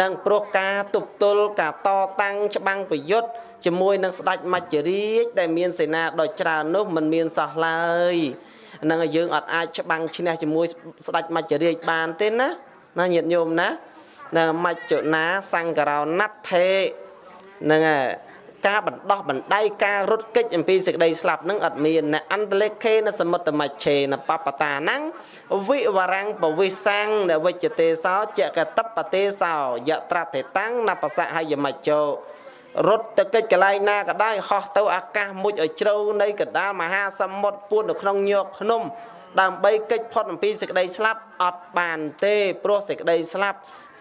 នឹងព្រោះការទប់ទល់ការតតាំងច្បាំងប្រយុទ្ធជាមួយនឹងស្ដេចមច្ចរាជដែលមានសេនាដ៏ច្រើននោះមិនមានសោះឡើយនឹងយើងអត់អាចច្បាំងឈ្នះជាមួយស្ដេចមច្ចរាជបានទេណាណាញាតិញោមណានៅមច្ចុណាសង្ករោណដ្ឋេហ្នឹងហើយ ការបណ្ដោះបណ្ដៃការរត់គេចអំពីសេចក្តីស្លាប់នឹងអត់មានណអន្តលេខេនសមុត្តមច្ឆេនបបតាណੰវិវរាំងបវិសាំងនវិជ្ជទេសោចកតបទេសោយត្រតេតាំងនបសហយមច្ចោរត់ទៅកិច្ចកន្លែងណាក៏ដោយហោះទៅអាកាសមុជឲ្យជ្រៅនៃកណ្ដាលមហាសមុទ្រពួននៅក្នុងញោកភ្នំដើម្បីកិច្ចផុតអំពីសេចក្តីស្លាប់អត់បានទេព្រោះសេចក្តីស្លាប់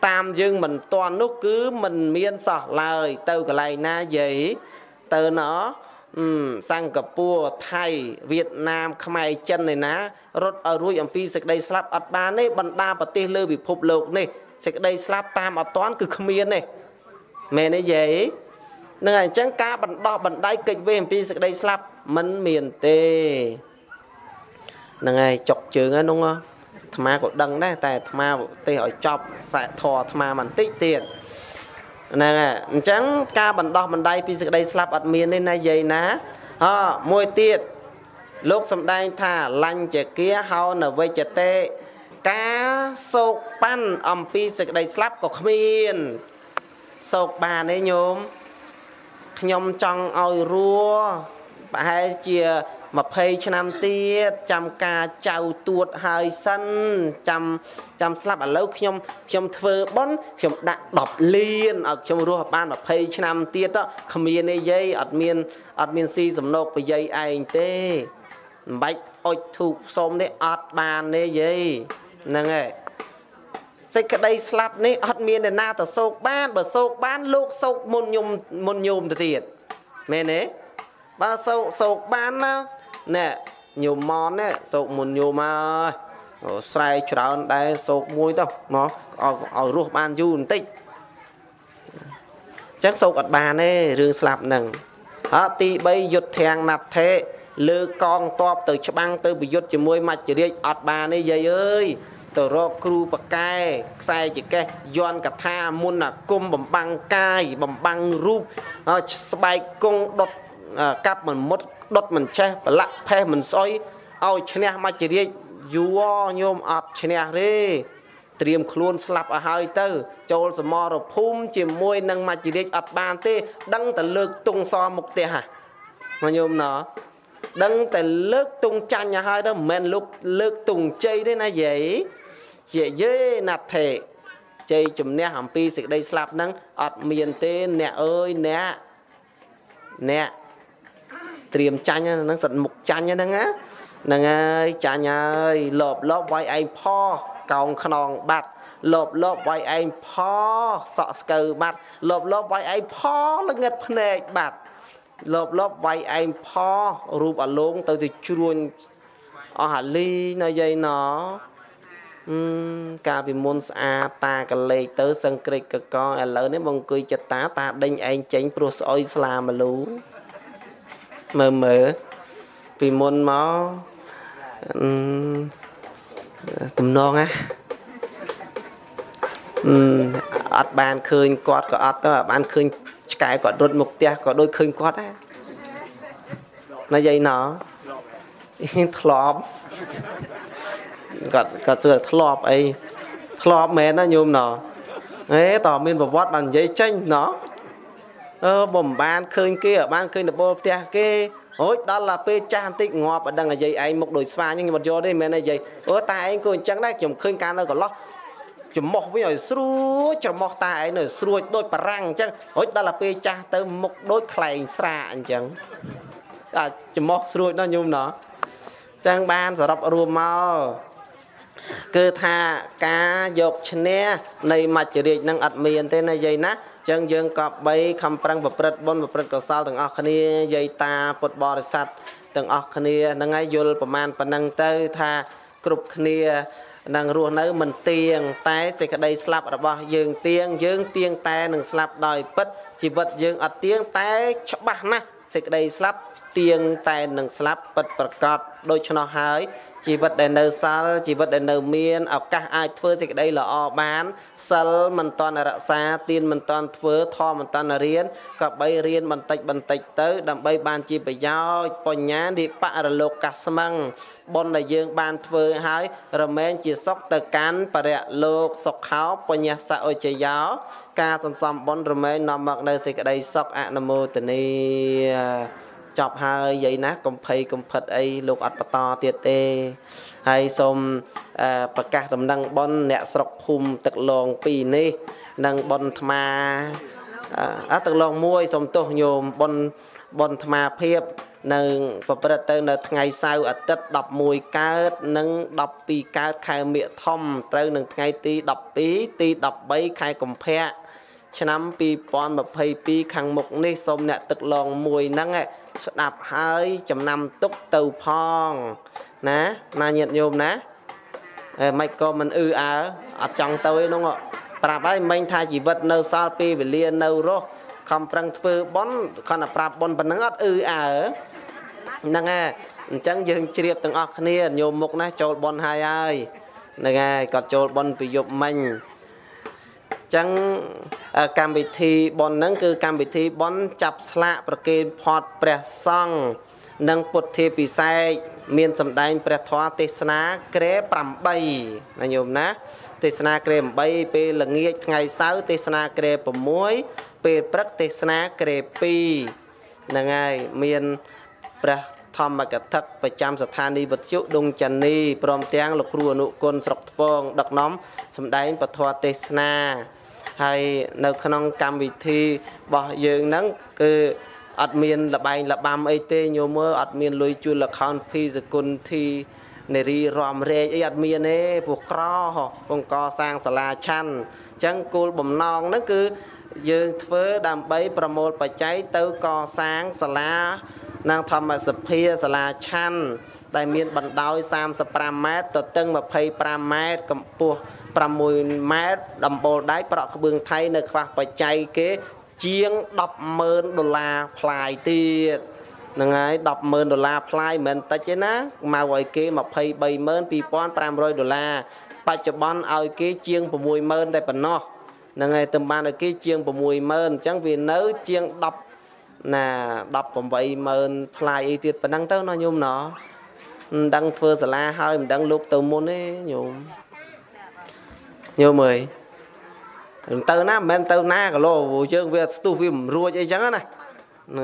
តាមយើងមិនទាន់នោះគឺមិនមានសោះឡើយ ទៅកន្លែងណាយាយទៅណោសិង្ហបុរីថៃវៀតណាមខ្មែរចិនឯណារត់ឲ្យរួចអំពីសេចក្តីស្លាប់អត់បានទេបណ្ដាប្រទេសលើពិភពលោកនេះសេចក្តីស្លាប់តាមអត់តាន់គឺគ្មានទេមែនទេយាយនឹងអញ្ចឹងការបណ្ដោះបណ្ដៃកិច្ចវេអំពីសេចក្តីស្លាប់មិនមានទេហ្នឹងហើយចុកជើងហ្នឹង អាត្មាក៏ដឹងដែរតែអាត្មាទេឲ្យចប់សែធរអាត្មាបន្តិចទៀតហ្នឹងហើយអញ្ចឹងការបណ្ដោះបណ្ដៃពីសេចក្តីស្លាប់អត់មានទេណាយាយណាអមួយទៀតលោកសំដែងថាលញ្ចគាហោនវិជ្ជតេការសោកប៉ាន់អំពីសេចក្តីស្លាប់ក៏គ្មានសោកបានទេញោមខ្ញុំចង់ឲ្យរស់ប្រហែលជា 20ឆ្នាំទៀតចាំការចៅទួតហើយសិនចាំចាំស្លាប់ឥឡូវខ្ញុំខ្ញុំធ្វើប៉ុនខ្ញុំដាក់10លានឲ្យខ្ញុំរស់បាន20ឆ្នាំទៀតគ្មានទេយាយអត់មានអត់មានស៊ីសំណោកប្រយាយឯងទេមិនបាច់អុចធូបសុំទេអត់បានទេយាយហ្នឹងហើយសេចក្តីស្លាប់នេះអត់មានអ្នកណាទៅសោកបានបើសោកបានលោកសោកមុនញោមមុនញោមទៅទៀតមែនទេបើសោកសោកបានណា ណែញោមម៉នណែសោកមុនញោមហើយស្រែច្រើនដែរសោកមួយទៅមកឲ្យឲ្យរស់បានយូរបន្តិចចឹងសោកអត់បានទេរឿងស្លាប់ហ្នឹងអត់ទី3យុទ្ធធាំងណាត់ថេលើកងតបទៅច្បាំងទៅប្រយុទ្ធជាមួយមច្ចរាជអត់បានទេយាយអើយទៅរកគ្រូបកែខ្សែចកេះយន់កថាមុនអាគុំបំបាំងកាយបំបាំងរូបស្បែកគង់ដុតកាប់មិនមុត ដុតមិនចេះប្រឡាក់ផេះមិនស្អុយឲ្យឈ្នះមច្ចរាជយូរញោមអត់ឈ្នះទេត្រៀមខ្លួនស្លាប់ឲ្យហើយទៅ ចូលសមរភូមិជាមួយនឹងមច្ចរាជអត់បានទេ ដឹងតែលើកទងសមុខផ្ទះហ่ะញោមណោដឹងតែលើកទងចាញ់ឲ្យហើយទៅមិនមែនលោកលើកទងជ័យទេណាយាយជាយេណាត់ថេជ័យជំនះអំពីសេចក្តីស្លាប់ហ្នឹងអត់មានទេអ្នកអើយអ្នកអ្នក ត្រៀមចាញ់ហ្នឹងសិតមុខចាញ់ហ្នឹងណាហ្នឹងហើយចាញ់ហើយលបលបវាយឯងផកោងខ្នងបាត់លបលបវាយឯងផសក់ស្កើបាត់លបលបវាយឯងផល្ងិតភ្នែកបាត់លបលបវាយឯងផរូបអាលងទៅទៅជ្រួញអស់អាលីនៅយាយណអឺកាលពីមុនស្អាតតាកលេចទៅសឹងក្រិចកកឥឡូវនេះមកអង្គុយចិត្តតាតាដេញឯងចេញព្រោះស្អុយស្លាមលូ មើលមើលពីមុនមកអឺទំនងណាអឺអត់បានឃើញគាត់ក៏អត់ទៅបានឃើញឆ្កែគាត់រត់មកផ្ទះក៏ដូចឃើញគាត់ដែរណាយាយណោធ្លាប់គាត់គាត់សួរធ្លាប់អីធ្លាប់មែនណាញោមណោអេតើមានប្រវត្តិបាននិយាយចេញណោ អឺបំបានឃើញគេបានឃើញដបូលផ្ទះគេអូយដល់ឡាពេលចាស់បន្តិចងាប់អដឹងអាយាយឯងមុខដូចស្វាអញ្ចឹងខ្ញុំអត់យកទេមែនទេយាយអូតាឯងក៏អញ្ចឹងដែរខ្ញុំឃើញការនៅកន្លោះច្រមុះវិញឲ្យស្រួចច្រមុះតាឯងនៅស្រួចដូចបារាំងអញ្ចឹងរួចដល់ទៅពេលចាស់ទៅមុខដូចខ្លែងស្រាអញ្ចឹងអាច្រមុះស្រួចដល់ញោមណោះចឹងបានសរុបរួមមកគឺថាការយកឈ្នះនៃមច្ចរាជនឹងអត់មានទេណាយាយណា ចឹងយើងក៏បីខំប្រឹងប្រព្រឹត្តបុណ្យប្រព្រឹត្តកុសលទាំងអស់គ្នាយាយតាពុទ្ធបរិស័ទទាំងអស់គ្នាហ្នឹងហើយយល់ប្រមាណប៉ុណ្ណឹងទៅថាគ្រប់គ្នានឹងរស់នៅមិនទៀងតែសេចក្តីស្លាប់របស់យើងទៀងយើងទៀងតែនឹងស្លាប់ដោយពិតជីវិតយើងអត់ទៀងតែច្បាស់ណាស់សេចក្តីស្លាប់ទៀងតែនឹងស្លាប់ពិតប្រកបដូច្នោះហើយ ជីវិតដែលនៅសល់ជីវិតដែលនៅមានឱកាសអាចធ្វើសេចក្តីល្អបានសិលមិនតន់រក្សាទានមិនតន់ធ្វើធម៌មិនតន់រៀនក៏បីរៀនបន្តិចបន្តិចទៅ ដើម្បីបានជាប្រយោជន៍បញ្ញានិបរលោកកាស្មឹងបុណ្យដែលយើងបានធ្វើហើយរមែងជាសុខទៅកាន់បរិលោកសុខោបញ្ញាសអុជយោការសន្សំបុណ្យរមែងនាំមកនៅសេចក្តីសុខអនុមោទនី ចប់ហើយយាយណាកំភៃកំផិតអីលោកអត់បន្តទៀតទេហើយសូមប្រកាសដំណឹងប៉ុនអ្នកស្រុកភូមិទឹកឡង2នេះនិងប៉ុនថ្មាអទឹកឡង1សូមទោសញោមប៉ុនប៉ុនថ្មាភាពនៅប្រព្រឹត្តទៅនៅថ្ងៃសៅរ៍អាទិត្យ11កើតនិង12កើតខែមិថុនត្រូវនឹងថ្ងៃទី12ទី13ខែកុម្ភៈឆ្នាំ2022ខាងមុខនេះសូមអ្នកទឹកឡងមួយហ្នឹង ស្ដាប់ហើយចំណាំទុកទៅផងណាណាញាតញោមណាអេមិនក៏មិនអឺអើអត់ចង់ទៅឯនោះប្រាប់ហើយមិញថាជីវិតនៅសល់ពេលវេលានៅរស់ខំប្រឹងធ្វើបន់គាត់តែប្រាប់បន់ប៉ុណ្ណឹងអត់អឺអើហ្នឹងហើយអញ្ចឹងយើងជ្រាបទាំងអស់គ្នាញោមមុខណាចូលបន់ហើយហើយហ្នឹងហើយគាត់ចូលបន់ពីយប់មិញ ចឹងកម្មវិធីបនហ្នឹងគឺកម្មវិធីបនចាប់ស្លាកប្រគេនផាត់ព្រះសង្ឃនិងពុទ្ធាពិសេសមានសម្ដែងព្រះធម៌ទេសនាក្រែ8ណាញោមណាទេសនាក្រែ8ពេលល្ងាចថ្ងៃសៅរ៍ទេសនាក្រែ6ពេលព្រឹកទេសនាក្រែ2ហ្នឹងហើយមានព្រះធម្មកថាប្រចាំស្ថានីយ៍វិទ្យុដុងចានីព្រមទាំងលោកគ្រូអនុគុណស្រុកថ្ពងដឹកនាំសម្ដែងពធទេសនា ហើយនៅក្នុងកម្មវិធីរបស់យើងហ្នឹងគឺអត់មានលបែងលបាំអីទេញោមមើលអត់មានលុយជួលលខោនភីសគុណធីនារីរំរែកអីអត់មានទេព្រោះក្រពងកសាងសាលាឆាន់អញ្ចឹងគោលបំណងហ្នឹងគឺយើងធ្វើដើម្បីប្រមូលបច្ច័យទៅកសាងសាលានិងធម្មសភាសាលាឆាន់ដែលមានបណ្ដោយ35ម៉ែត្រទទឹង25ម៉ែត្រកម្ពស់ 6ម៉ែត្រដំបូលដៃប្រក់ក្បឿងថៃនៅខ្វះបច្ច័យគេជាង100,000ដុល្លារផ្លាយទៀតហ្នឹងហើយ100,000ដុល្លារផ្លាយមិនមែនតិចទេណាមកឲ្យគេ232,500ដុល្លារបច្ចុប្បន្នឲ្យគេជាង60,000តែប៉ុណ្ណោះហ្នឹងហើយទៅបានឲ្យគេជាង60,000អញ្ចឹងវានៅជាង10ណា180,000ផ្លាយអីទៀតប៉ុណ្ណឹងទៅណាញោមណោះមិនដឹងធ្វើសាលាហើយមិនដឹងលោកទៅមុនទេញោម ញោមអើយទៅណាមិនមែនទៅណាគីឡូយើងវាស្ទុះវាមិនរួចអីចឹងណាហ្នឹង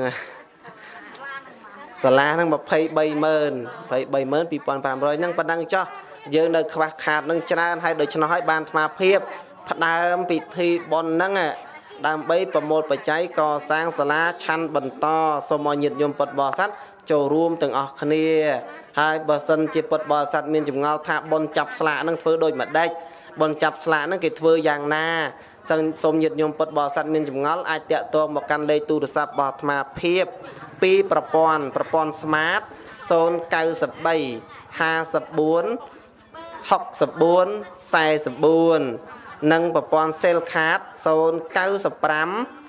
សាលាហ្នឹង230000 232500ហ្នឹងប៉ុណ្ណឹងចោះយើងនៅខ្វះខាតនឹងច្រើនហើយដូច្នោះហើយបានអាត្មាភាពផ្ដើមពិធីបុណ្យហ្នឹងឯងដើម្បីប្រមូលបច្ច័យកសាងសាលាឆាន់បន្តសូមឲ្យញាតិញោមពុទ្ធបរិស័ទចូលរួមទាំងអស់គ្នា ហើយបើសិនជាពុទ្ធបរិស័ទមានចម្ងល់ថាបុណ្យចាប់ស្លាកហ្នឹងធ្វើដូចម្ដេច បុណ្យចាប់ស្លាកហ្នឹងគេធ្វើយ៉ាងណាសឹងសូមញាតិញោមពុទ្ធបរិស័ទមានចម្ងល់អាចតាក់ទងមកកាន់លេខទូរស័ព្ទរបស់អាត្មាភាពពីប្រព័ន្ធប្រព័ន្ធ Smart 093 54 64 44និងប្រព័ន្ធ Cell Card 095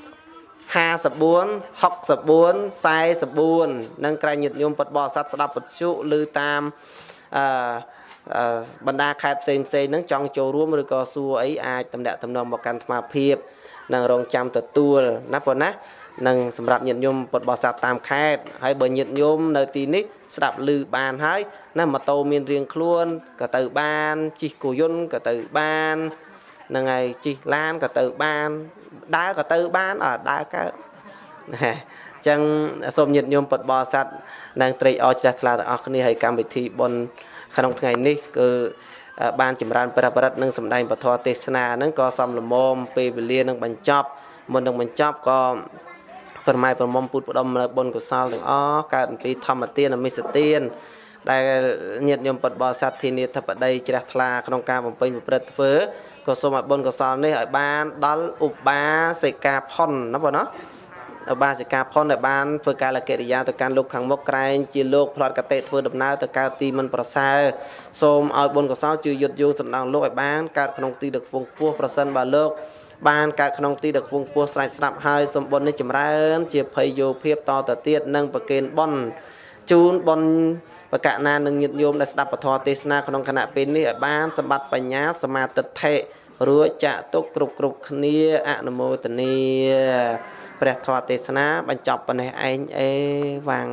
54 64 44និងក្រែងញាតិញោមពុតបរិស័ទស្ដាប់ពទ្យុឬតាមអឺអឺ បណ្ដាខេត្តផ្សេងផ្សេងហ្នឹងចង់ចូលរួមឬក៏សួរអីអាចតំណាក់តំណងមកកាន់អាត្មាភាពនិងរងចាំទទួលណាប៉ុណ្ណានឹងសម្រាប់ញាតិញោមពុតបរិស័ទតាមខេត្តហើយបើញាតិញោមនៅទីនេះស្ដាប់ឮបានហើយណាម៉ូតូមានរៀងខ្លួនក៏ទៅបានជិះគោយន្តក៏ទៅបានហ្នឹងហើយជិះឡានក៏ទៅបានដើរក៏ទៅបានអត់ដើរកើតណាអញ្ចឹងសូមញាតិញោមពុតបរិស័ទនិងត្រេកអរជ្រះថ្លាទាំងអស់គ្នាហើយកម្មវិធីបុណ្យ ក្នុងថ្ងៃនេះគឺបានចម្រើនព្រះបរិត្តនិងសម្ដែងពធទេសនាហ្នឹងក៏សំលមមពេលវេលានឹងបញ្ចប់មុននឹងបញ្ចប់ក៏ប្រម៉ែប្រមុំពុទ្ធផ្ដុំនៅបុណ្យកុសលទាំងអស់កើតអំពីធម្មទានអមិសទានដែលញាតិញោមពុទ្ធបរិស័ទធានាធិបតីជ្រះថ្លាក្នុងការបំពេញប្រព្រឹត្តធ្វើក៏សូមឲ្យបុណ្យកុសលនេះឲ្យបានដល់ឧបាសិកាផុនណាបងណាឧ បាសិកាផុនដែលបានធ្វើកាលកិរិយាទៅកាន់លោកខាងមុខក្រែងជាលោកផ្លាត់កតេធ្វើដំណើរទៅកើតទីមិនប្រសើរសូមឲ្យបុណ្យកុសលជួយយុទ្ធយោសំដងលោកឲ្យបានកើតក្នុងទីដឹកពងពោះប្រសិនបើលោកបានកើតក្នុងទីដឹកពងពោះស្រេចស្រាប់ហើយសម្បុរនេះចម្រើន ជាភ័យយោភាពតទៅទៀតនិងប្រកេនបុណ្យជូនបុណ្យបកណានឹងញាតិញោមដែលស្ដាប់ពធទេសនាក្នុងគណៈពេលនេះឲ្យបានសម្បត្តិបញ្ញាសមាទិដ្ឋិរួចចាក់ទុកគ្រប់គ្រប់គ្នាអនុមោទនា ព្រះធម៌ទេសនាបញ្ចប់ប៉ុណ្ណេះឯងអេវ៉ាំង